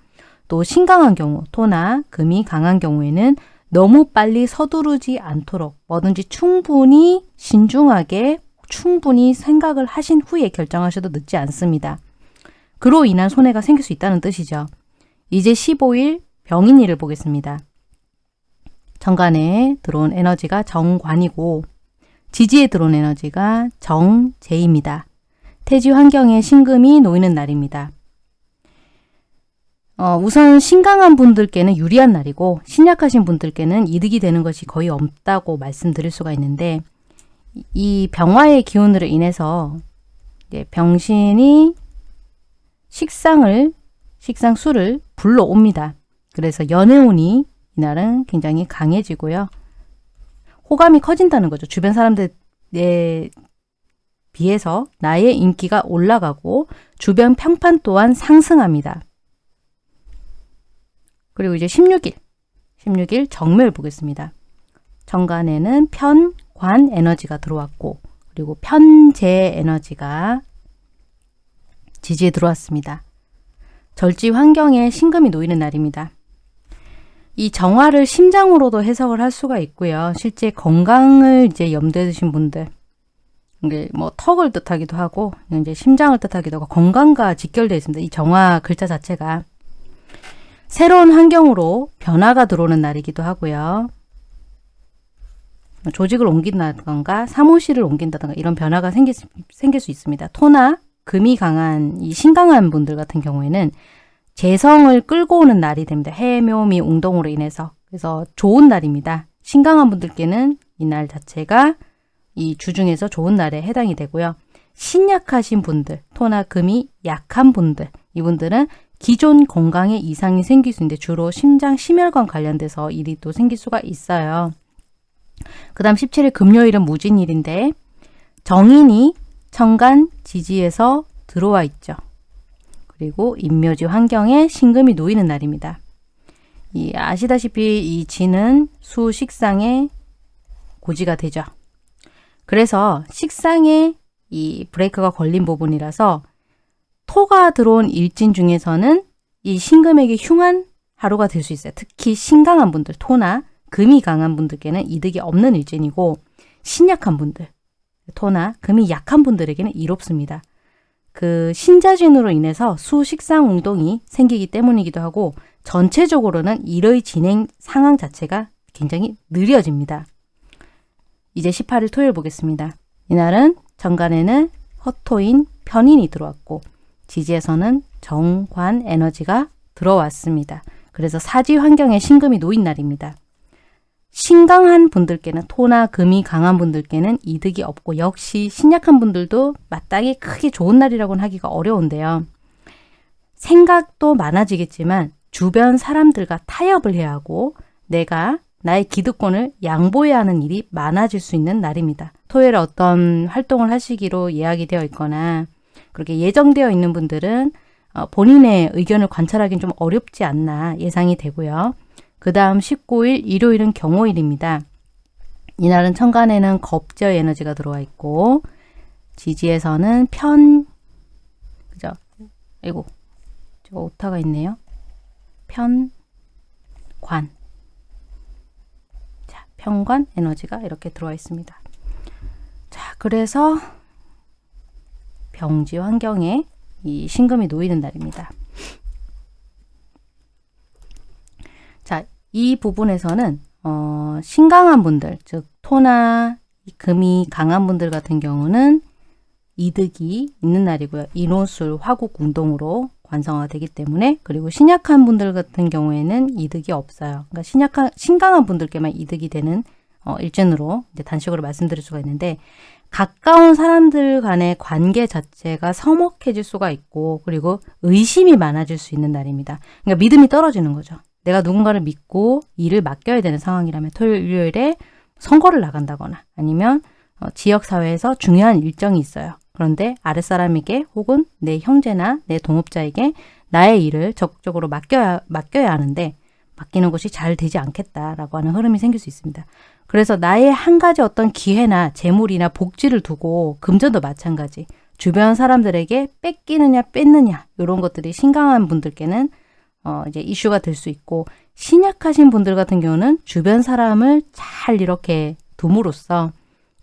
또 신강한 경우, 토나 금이 강한 경우에는 너무 빨리 서두르지 않도록 뭐든지 충분히 신중하게 충분히 생각을 하신 후에 결정하셔도 늦지 않습니다. 그로 인한 손해가 생길 수 있다는 뜻이죠. 이제 15일 병인일을 보겠습니다. 정관에 들어온 에너지가 정관이고 지지에 들어온 에너지가 정제입니다. 태지 환경에 신금이 놓이는 날입니다. 어, 우선 신강한 분들께는 유리한 날이고 신약하신 분들께는 이득이 되는 것이 거의 없다고 말씀드릴 수가 있는데 이 병화의 기운으로 인해서 병신이 식상을 식상 수를 불러옵니다. 그래서 연애운이 이날은 굉장히 강해지고요. 호감이 커진다는 거죠. 주변 사람들에 비해서 나의 인기가 올라가고 주변 평판 또한 상승합니다. 그리고 이제 16일, 16일 정묘를 보겠습니다. 정관에는 편, 관 에너지가 들어왔고 그리고 편재 에너지가 지지에 들어왔습니다. 절지 환경에 신금이 놓이는 날입니다. 이 정화를 심장으로도 해석을 할 수가 있고요. 실제 건강을 이제 염두에 두신 분들 이게 뭐 턱을 뜻하기도 하고 이제 심장을 뜻하기도 하고 건강과 직결되어 있습니다. 이 정화 글자 자체가 새로운 환경으로 변화가 들어오는 날이기도 하고요. 조직을 옮긴다던가 사무실을 옮긴다던가 이런 변화가 생길, 생길 수 있습니다. 토나 금이 강한 이 신강한 분들 같은 경우에는 재성을 끌고 오는 날이 됩니다. 해묘미 웅동으로 인해서 그래서 좋은 날입니다. 신강한 분들께는 이 날 자체가 이 주중에서 좋은 날에 해당이 되고요. 신약하신 분들, 토나 금이 약한 분들, 이분들은 기존 건강에 이상이 생길 수 있는데 주로 심장 심혈관 관련돼서 일이 또 생길 수가 있어요. 그 다음 17일 금요일은 무진일인데 정인이 천간 지지에서 들어와 있죠. 그리고 인묘지 환경에 신금이 놓이는 날입니다. 이 아시다시피 이 지는 수 식상의 고지가 되죠. 그래서 식상에 이 브레이크가 걸린 부분이라서 토가 들어온 일진 중에서는 이 신금에게 흉한 하루가 될 수 있어요. 특히 신강한 분들, 토나 금이 강한 분들께는 이득이 없는 일진이고 신약한 분들, 토나 금이 약한 분들에게는 이롭습니다. 그 신자진으로 인해서 수식상 운동이 생기기 때문이기도 하고 전체적으로는 일의 진행 상황 자체가 굉장히 느려집니다. 이제 18일 토요일 보겠습니다. 이날은 정관에는 허토인 편인이 들어왔고 지지에서는 정관 에너지가 들어왔습니다. 그래서 사지 환경에 신금이 놓인 날입니다. 신강한 분들께는 토나 금이 강한 분들께는 이득이 없고 역시 신약한 분들도 마땅히 크게 좋은 날이라고는 하기가 어려운데요. 생각도 많아지겠지만 주변 사람들과 타협을 해야 하고 내가 나의 기득권을 양보해야 하는 일이 많아질 수 있는 날입니다. 토요일에 어떤 활동을 하시기로 예약이 되어 있거나 그렇게 예정되어 있는 분들은 어, 본인의 의견을 관찰하기는 좀 어렵지 않나 예상이 되고요. 그 다음 19일 일요일은 경호일입니다. 이날은 천간에는 겁제의 에너지가 들어와 있고 지지에서는 편 그죠? 아이고 저 오타가 있네요. 편관 자 편관 에너지가 이렇게 들어와 있습니다. 자 그래서 병지 환경에 이 신금이 놓이는 날입니다. 자, 이 부분에서는 어, 신강한 분들, 즉 토나 금이 강한 분들 같은 경우는 이득이 있는 날이고요. 인호술, 화국 운동으로 완성화 되기 때문에 그리고 신약한 분들 같은 경우에는 이득이 없어요. 그러니까 신약한 신강한 분들께만 이득이 되는 어, 일진으로 이제 단식으로 말씀드릴 수가 있는데 가까운 사람들 간의 관계 자체가 서먹해질 수가 있고 그리고 의심이 많아질 수 있는 날입니다. 그러니까 믿음이 떨어지는 거죠. 내가 누군가를 믿고 일을 맡겨야 되는 상황이라면 토요일, 일요일에 선거를 나간다거나 아니면 어, 지역사회에서 중요한 일정이 있어요. 그런데 아랫사람에게 혹은 내 형제나 내 동업자에게 나의 일을 적극적으로 맡겨야, 맡겨야 하는데 맡기는 것이 잘 되지 않겠다라고 하는 흐름이 생길 수 있습니다. 그래서 나의 한 가지 어떤 기회나 재물이나 복지를 두고 금전도 마찬가지 주변 사람들에게 뺏기느냐 뺏느냐 이런 것들이 신강한 분들께는 어 이제 이슈가 될 수 있고 신약하신 분들 같은 경우는 주변 사람을 잘 이렇게 둠으로써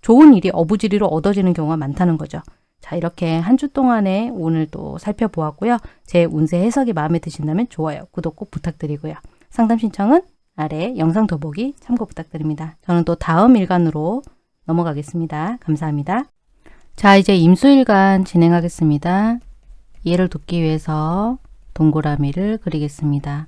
좋은 일이 어부지리로 얻어지는 경우가 많다는 거죠. 자 이렇게 한 주 동안에 오늘 또 살펴보았고요. 제 운세 해석이 마음에 드신다면 좋아요, 구독 꼭 부탁드리고요. 상담 신청은 아래 영상 더보기 참고 부탁드립니다. 저는 또 다음 일간으로 넘어가겠습니다. 감사합니다. 자 이제 임수일간 진행하겠습니다. 이해를 돕기 위해서 동그라미를 그리겠습니다.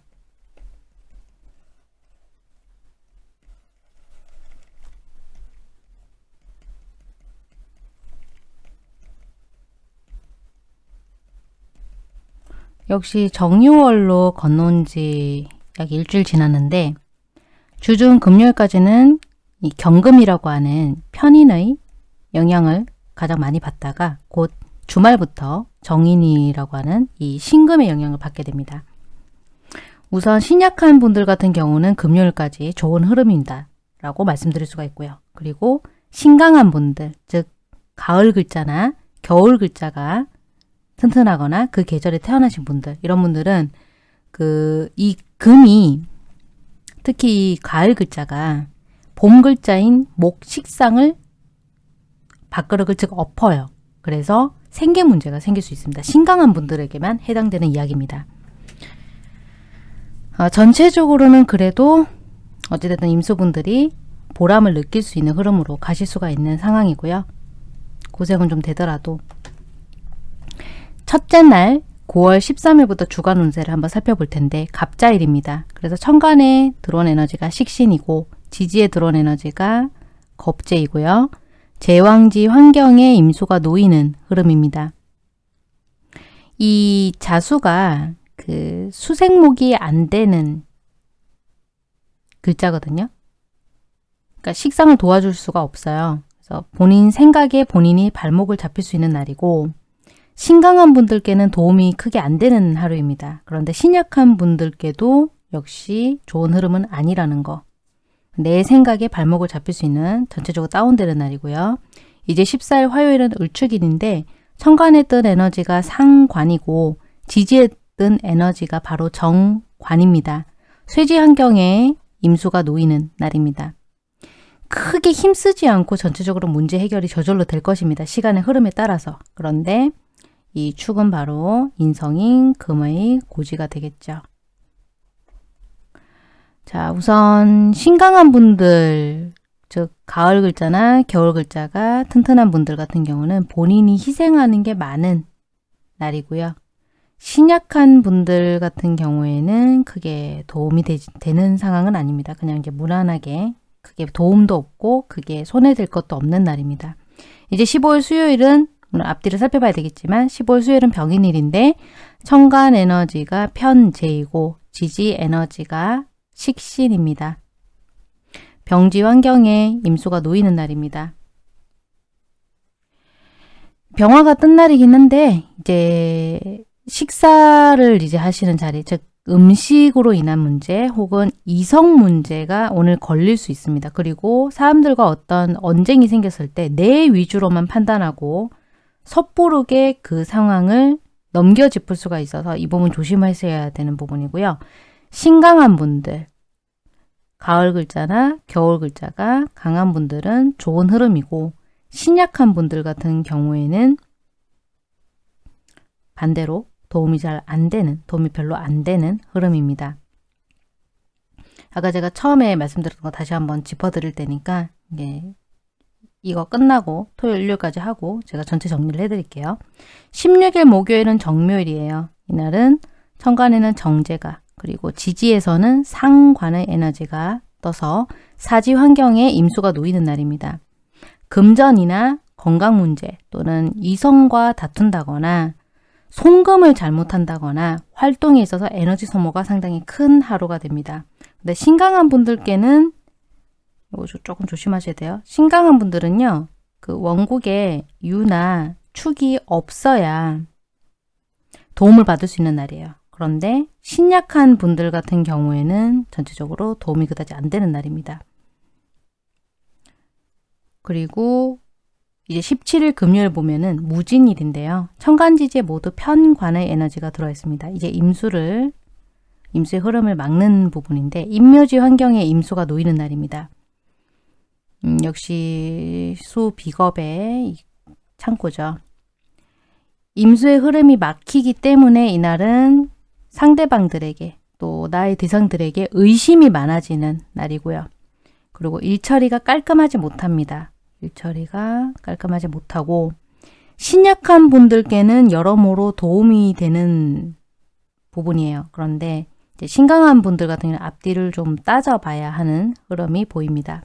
역시 정유월로 건너온 지 약 일주일 지났는데 주중 금요일까지는 이 경금이라고 하는 편인의 영향을 가장 많이 받다가 곧 주말부터 정인이라고 하는 이 신금의 영향을 받게 됩니다. 우선 신약한 분들 같은 경우는 금요일까지 좋은 흐름입니다. 라고 말씀드릴 수가 있고요. 그리고 신강한 분들, 즉 가을 글자나 겨울 글자가 튼튼하거나 그 계절에 태어나신 분들, 이런 분들은 그 이 금이 특히 가을 글자가 봄 글자인 목 식상을 밥그릇을 즉 엎어요. 그래서 생계 문제가 생길 수 있습니다. 신강한 분들에게만 해당되는 이야기입니다. 어, 전체적으로는 그래도 어찌됐든 임수분들이 보람을 느낄 수 있는 흐름으로 가실 수가 있는 상황이고요. 고생은 좀 되더라도 첫째 날 9월 13일부터 주간 운세를 한번 살펴볼 텐데 갑자일입니다. 그래서 천간에 들어온 에너지가 식신이고 지지에 들어온 에너지가 겁재이고요. 제왕지 환경에 임수가 놓이는 흐름입니다. 이 자수가 그 수생목이 안 되는 글자거든요. 그러니까 식상을 도와줄 수가 없어요. 그래서 본인 생각에 본인이 발목을 잡힐 수 있는 날이고 신강한 분들께는 도움이 크게 안 되는 하루입니다. 그런데 신약한 분들께도 역시 좋은 흐름은 아니라는 거. 내 생각에 발목을 잡힐 수 있는 전체적으로 다운되는 날이고요. 이제 14일 화요일은 을축일인데 천간에 뜬 에너지가 상관이고 지지에 뜬 에너지가 바로 정관입니다. 쇠지 환경에 임수가 놓이는 날입니다. 크게 힘쓰지 않고 전체적으로 문제 해결이 저절로 될 것입니다. 시간의 흐름에 따라서. 그런데 이 축은 바로 인성인 금의 고지가 되겠죠. 자, 우선 신강한 분들, 즉 가을 글자나 겨울 글자가 튼튼한 분들 같은 경우는 본인이 희생하는 게 많은 날이고요. 신약한 분들 같은 경우에는 크게 도움이 되, 는 상황은 아닙니다. 그냥 이제 무난하게 크게 도움도 없고 그게 손해될 것도 없는 날입니다. 이제 15일 수요일은 물론 앞뒤를 살펴봐야 되겠지만 15일 수요일은 병인일인데 청간 에너지가 편재이고 지지 에너지가 식신입니다. 병지 환경에 임수가 놓이는 날입니다. 병화가 뜬 날이긴 한데 이제 식사를 이제 하시는 자리, 즉 음식으로 인한 문제 혹은 이성 문제가 오늘 걸릴 수 있습니다. 그리고 사람들과 어떤 언쟁이 생겼을 때 내 위주로만 판단하고 섣부르게 그 상황을 넘겨 짚을 수가 있어서 이 부분 조심하셔야 되는 부분이고요. 신강한 분들, 가을 글자나 겨울 글자가 강한 분들은 좋은 흐름이고 신약한 분들 같은 경우에는 반대로 도움이 잘 안 되는, 도움이 별로 안 되는 흐름입니다. 아까 제가 처음에 말씀드렸던 거 다시 한번 짚어드릴 테니까 이게 이거 끝나고 토요일, 일요일까지 하고 제가 전체 정리를 해드릴게요. 16일 목요일은 정묘일이에요. 이날은 천간에는 정제가 그리고 지지에서는 상관의 에너지가 떠서 사지 환경에 임수가 놓이는 날입니다. 금전이나 건강 문제 또는 이성과 다툰다거나 송금을 잘못한다거나 활동에 있어서 에너지 소모가 상당히 큰 하루가 됩니다. 근데 신강한 분들께는 이거 조금 조심하셔야 돼요. 신강한 분들은요. 그 원국에 유나 축이 없어야 도움을 받을 수 있는 날이에요. 그런데 신약한 분들 같은 경우에는 전체적으로 도움이 그다지 안 되는 날입니다. 그리고 이제 17일 금요일 보면은 무진일인데요. 천간지지에 모두 편관의 에너지가 들어있습니다. 이제 임수를 임수의 흐름을 막는 부분인데 임묘지 환경에 임수가 놓이는 날입니다. 음, 역시 수 비겁의 창고죠. 임수의 흐름이 막히기 때문에 이날은 상대방들에게 또 나의 대상들에게 의심이 많아지는 날이고요. 그리고 일처리가 깔끔하지 못합니다. 일처리가 깔끔하지 못하고 신약한 분들께는 여러모로 도움이 되는 부분이에요. 그런데 신강한 분들 같은 경우는 앞뒤를 좀 따져봐야 하는 흐름이 보입니다.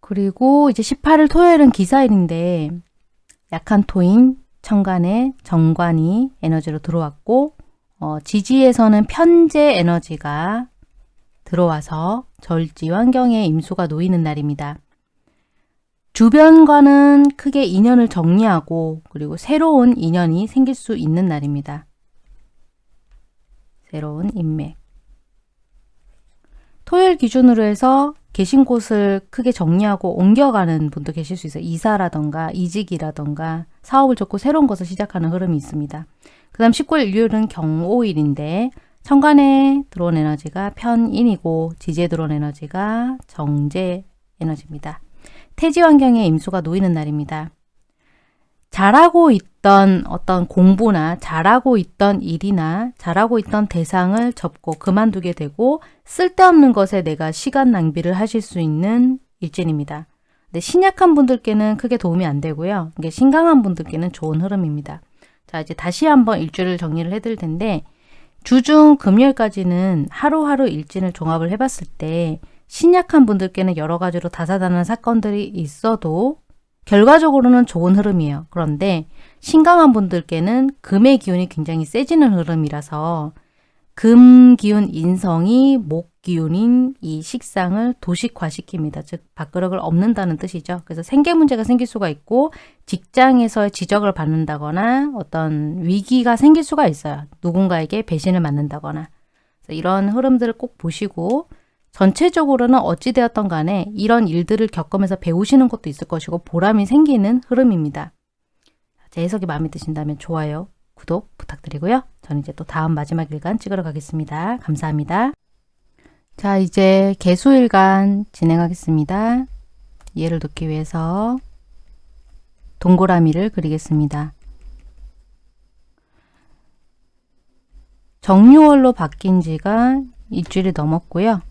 그리고 이제 18일 토요일은 기사일인데 약한 토인 천간에 정관이 에너지로 들어왔고 어, 지지에서는 편재 에너지가 들어와서 절지 환경에 임수가 놓이는 날입니다. 주변과는 크게 인연을 정리하고 그리고 새로운 인연이 생길 수 있는 날입니다. 새로운 인맥 토요일 기준으로 해서 계신 곳을 크게 정리하고 옮겨가는 분도 계실 수 있어요. 이사라던가 이직이라던가 사업을 접고 새로운 것을 시작하는 흐름이 있습니다. 그 다음 19일 일요일은 경오일인데 천간에 들어온 에너지가 편인이고 지지에 들어온 에너지가 정제 에너지입니다. 태지 환경에 임수가 놓이는 날입니다. 잘하고 있던 어떤 공부나 잘하고 있던 일이나 잘하고 있던 대상을 접고 그만두게 되고 쓸데없는 것에 내가 시간 낭비를 하실 수 있는 일진입니다. 근데 신약한 분들께는 크게 도움이 안 되고요. 이게 신강한 분들께는 좋은 흐름입니다. 자 이제 다시 한번 일주를 정리를 해드릴 텐데 주중 금요일까지는 하루하루 일진을 종합을 해봤을 때 신약한 분들께는 여러 가지로 다사다난 사건들이 있어도 결과적으로는 좋은 흐름이에요. 그런데 신강한 분들께는 금의 기운이 굉장히 세지는 흐름이라서 금 기운 인성이 목 기운인 이 식상을 도식화시킵니다. 즉 밥그릇을 없는다는 뜻이죠. 그래서 생계 문제가 생길 수가 있고 직장에서의 지적을 받는다거나 어떤 위기가 생길 수가 있어요. 누군가에게 배신을 맞는다거나 이런 흐름들을 꼭 보시고 전체적으로는 어찌되었던 간에 이런 일들을 겪으면서 배우시는 것도 있을 것이고 보람이 생기는 흐름입니다. 제 해석이 마음에 드신다면 좋아요, 구독 부탁드리고요. 저는 이제 또 다음 마지막 일간 찍으러 가겠습니다. 감사합니다. 자 이제 개수일간 진행하겠습니다. 이해를 돕기 위해서 동그라미를 그리겠습니다. 정유월로 바뀐 지가 일주일이 넘었고요.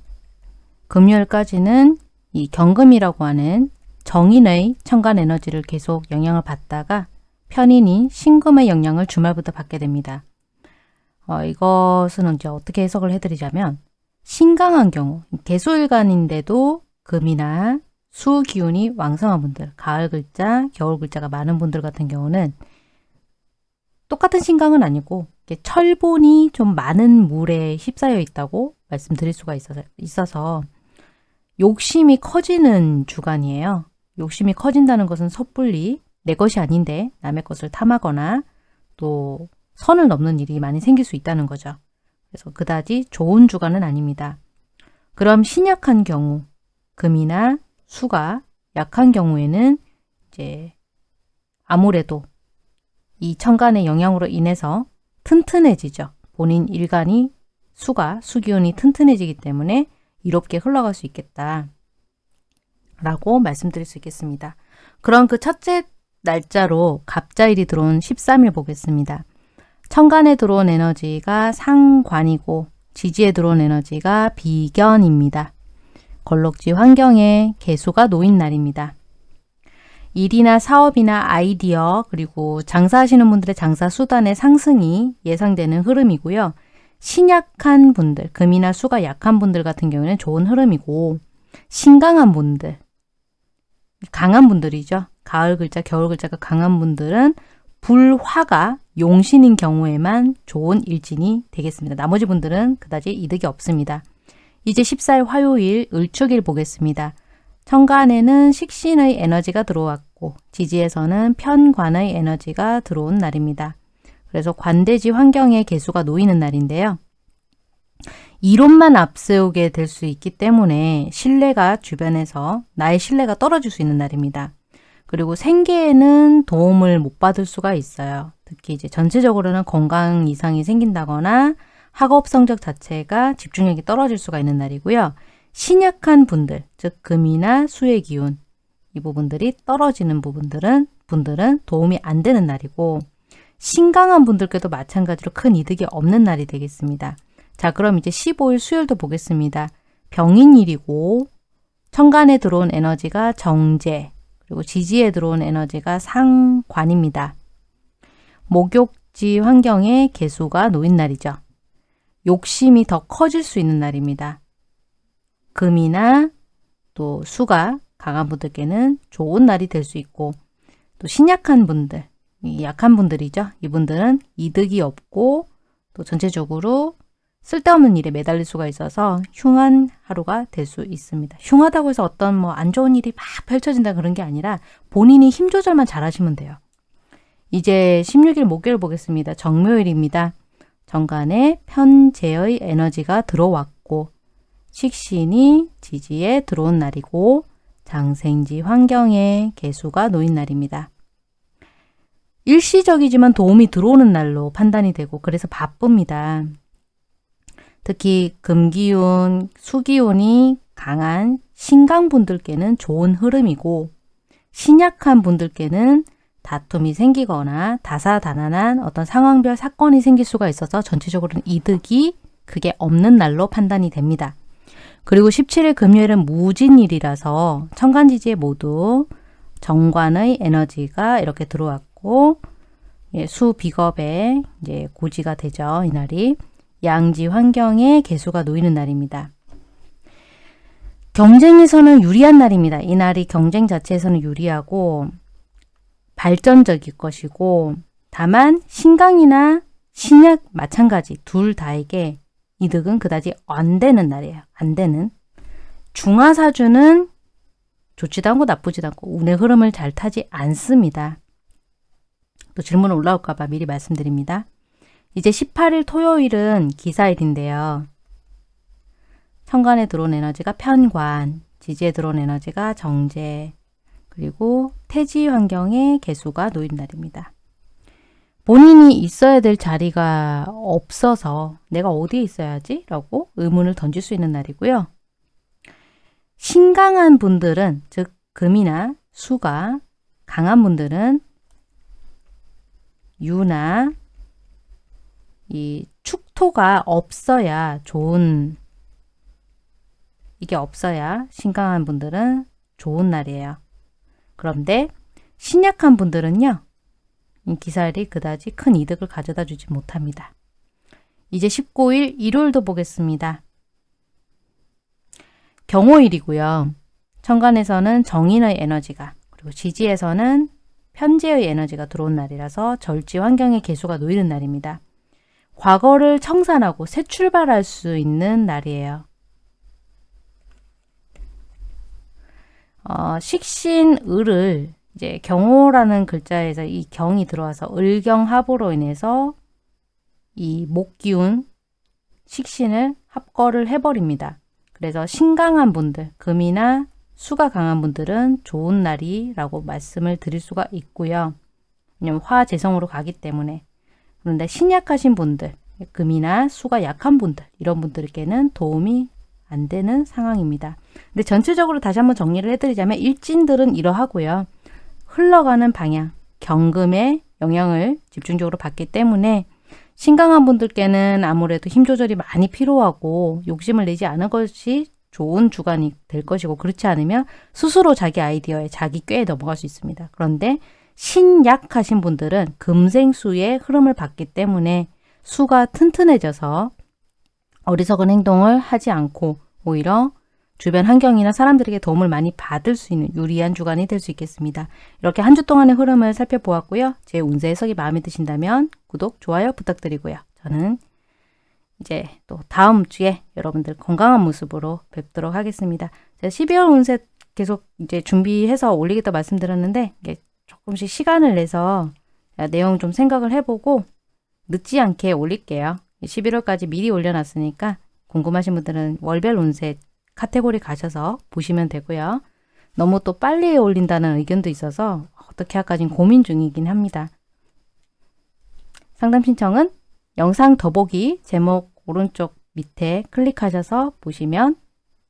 금요일까지는 이 경금이라고 하는 정인의 천간 에너지를 계속 영향을 받다가 편인인 신금의 영향을 주말부터 받게 됩니다. 어, 이것은 이제 어떻게 해석을 해드리자면 신강한 경우, 개수일간인데도 금이나 수 기운이 왕성한 분들, 가을 글자, 겨울 글자가 많은 분들 같은 경우는 똑같은 신강은 아니고 철본이 좀 많은 물에 휩싸여 있다고 말씀드릴 수가 있어서, 있어서 욕심이 커지는 주간이에요. 욕심이 커진다는 것은 섣불리 내 것이 아닌데 남의 것을 탐하거나 또 선을 넘는 일이 많이 생길 수 있다는 거죠. 그래서 그다지 좋은 주간은 아닙니다. 그럼 신약한 경우, 금이나 수가 약한 경우에는 이제 아무래도 이 천간의 영향으로 인해서 튼튼해지죠. 본인 일간이 수가, 수기운이 튼튼해지기 때문에 이롭게 흘러갈 수 있겠다. 라고 말씀드릴 수 있겠습니다. 그럼 그 첫째 날짜로 갑자일이 들어온 13일 보겠습니다. 천간에 들어온 에너지가 상관이고 지지에 들어온 에너지가 비견입니다. 걸럭지 환경에 개수가 놓인 날입니다. 일이나 사업이나 아이디어 그리고 장사하시는 분들의 장사 수단의 상승이 예상되는 흐름이고요. 신약한 분들, 금이나 수가 약한 분들 같은 경우에는 좋은 흐름이고 신강한 분들, 강한 분들이죠. 가을 글자, 겨울 글자가 강한 분들은 불화가 용신인 경우에만 좋은 일진이 되겠습니다. 나머지 분들은 그다지 이득이 없습니다. 이제 14일 화요일 을축일 보겠습니다. 천간에는 식신의 에너지가 들어왔고 지지에서는 편관의 에너지가 들어온 날입니다. 그래서 관대지 환경에 개수가 놓이는 날인데요. 이론만 앞세우게 될 수 있기 때문에 신뢰가 주변에서 나의 신뢰가 떨어질 수 있는 날입니다. 그리고 생계에는 도움을 못 받을 수가 있어요. 특히 이제 전체적으로는 건강 이상이 생긴다거나 학업 성적 자체가 집중력이 떨어질 수가 있는 날이고요. 신약한 분들, 즉 금이나 수의 기운 이 부분들이 떨어지는 부분들은 분들은 도움이 안 되는 날이고 신강한 분들께도 마찬가지로 큰 이득이 없는 날이 되겠습니다. 자, 그럼 이제 15일 수요일도 보겠습니다. 병인일이고 천간에 들어온 에너지가 정제, 그리고 지지에 들어온 에너지가 상관입니다. 목욕지 환경에 개수가 놓인 날이죠. 욕심이 더 커질 수 있는 날입니다. 금이나 또 수가 강한 분들께는 좋은 날이 될 수 있고 또 신약한 분들, 약한 분들이죠. 이분들은 이득이 없고 또 전체적으로 쓸데없는 일에 매달릴 수가 있어서 흉한 하루가 될 수 있습니다. 흉하다고 해서 어떤 뭐 안 좋은 일이 막 펼쳐진다 그런 게 아니라 본인이 힘 조절만 잘 하시면 돼요. 이제 16일 목요일 보겠습니다. 정묘일입니다. 정간에 편재의 에너지가 들어왔고 식신이 지지에 들어온 날이고 장생지 환경에 개수가 놓인 날입니다. 일시적이지만 도움이 들어오는 날로 판단이 되고 그래서 바쁩니다. 특히 금기운, 수기운이 강한 신강분들께는 좋은 흐름이고 신약한 분들께는 다툼이 생기거나 다사다난한 어떤 상황별 사건이 생길 수가 있어서 전체적으로는 이득이 그게 없는 날로 판단이 됩니다. 그리고 17일 금요일은 무진일이라서 천간지지에 모두 정관의 에너지가 이렇게 들어왔고 예, 수 비겁에 이제 고지가 되죠. 이날이. 양지 환경에 개수가 놓이는 날입니다. 경쟁에서는 유리한 날입니다. 이 날이 경쟁 자체에서는 유리하고 발전적일 것이고 다만 신강이나 신약 마찬가지 둘 다에게 이득은 그다지 안 되는 날이에요. 안 되는. 중화사주는 좋지도 않고 나쁘지도 않고 운의 흐름을 잘 타지 않습니다. 또 질문 올라올까 봐 미리 말씀드립니다. 이제 18일 토요일은 기사일인데요. 천간에 들어온 에너지가 편관, 지지에 들어온 에너지가 정제, 그리고 태지 환경에 개수가 놓인 날입니다. 본인이 있어야 될 자리가 없어서 내가 어디에 있어야지? 라고 의문을 던질 수 있는 날이고요. 신강한 분들은 즉 금이나 수가 강한 분들은 유나 이 축토 식토가 없어야 좋은 이게 없어야 신강한 분들은 좋은 날이에요. 그런데 신약한 분들은요. 이 기살이 그다지 큰 이득을 가져다 주지 못합니다. 이제 19일 일요일도 보겠습니다. 경호일이고요. 천간에서는 정인의 에너지가 그리고 지지에서는 편재의 에너지가 들어온 날이라서 절지 환경의 개수가 놓이는 날입니다. 과거를 청산하고 새 출발할 수 있는 날이에요. 어, 식신 을을 이제 경호라는 글자에서 이 경이 들어와서 을경합으로 인해서 이 목기운 식신을 합거를 해버립니다. 그래서 신강한 분들, 금이나 수가 강한 분들은 좋은 날이 라고 말씀을 드릴 수가 있고요. 왜냐면 화재성으로 가기 때문에. 그런데 신약하신 분들, 금이나 수가 약한 분들, 이런 분들께는 도움이 안 되는 상황입니다. 근데 전체적으로 다시 한번 정리를 해드리자면 일진들은 이러하고요. 흘러가는 방향, 경금의 영향을 집중적으로 받기 때문에 신강한 분들께는 아무래도 힘 조절이 많이 필요하고 욕심을 내지 않은 것이 좋은 주간이 될 것이고 그렇지 않으면 스스로 자기 아이디어에 자기 꾀에 넘어갈 수 있습니다. 그런데 신약하신 분들은 금생수의 흐름을 받기 때문에 수가 튼튼해져서 어리석은 행동을 하지 않고 오히려 주변 환경이나 사람들에게 도움을 많이 받을 수 있는 유리한 주간이 될 수 있겠습니다. 이렇게 한 주 동안의 흐름을 살펴보았고요. 제 운세 해석이 마음에 드신다면 구독, 좋아요 부탁드리고요. 저는 이제 또 다음 주에 여러분들 건강한 모습으로 뵙도록 하겠습니다. 제가 12월 운세 계속 이제 준비해서 올리겠다 말씀드렸는데 조금씩 시간을 내서 내용 좀 생각을 해보고 늦지 않게 올릴게요. 11월까지 미리 올려놨으니까 궁금하신 분들은 월별 운세 카테고리 가셔서 보시면 되고요. 너무 또 빨리 올린다는 의견도 있어서 어떻게 할까 지금 고민 중이긴 합니다. 상담 신청은 영상 더보기 제목 오른쪽 밑에 클릭하셔서 보시면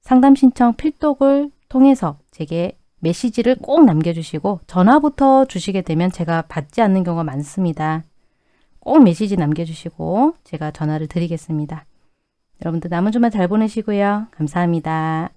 상담 신청 필독을 통해서 제게 메시지를 꼭 남겨주시고 전화부터 주시게 되면 제가 받지 않는 경우가 많습니다. 꼭 메시지 남겨주시고 제가 전화를 드리겠습니다. 여러분들 남은 주말 잘 보내시고요. 감사합니다.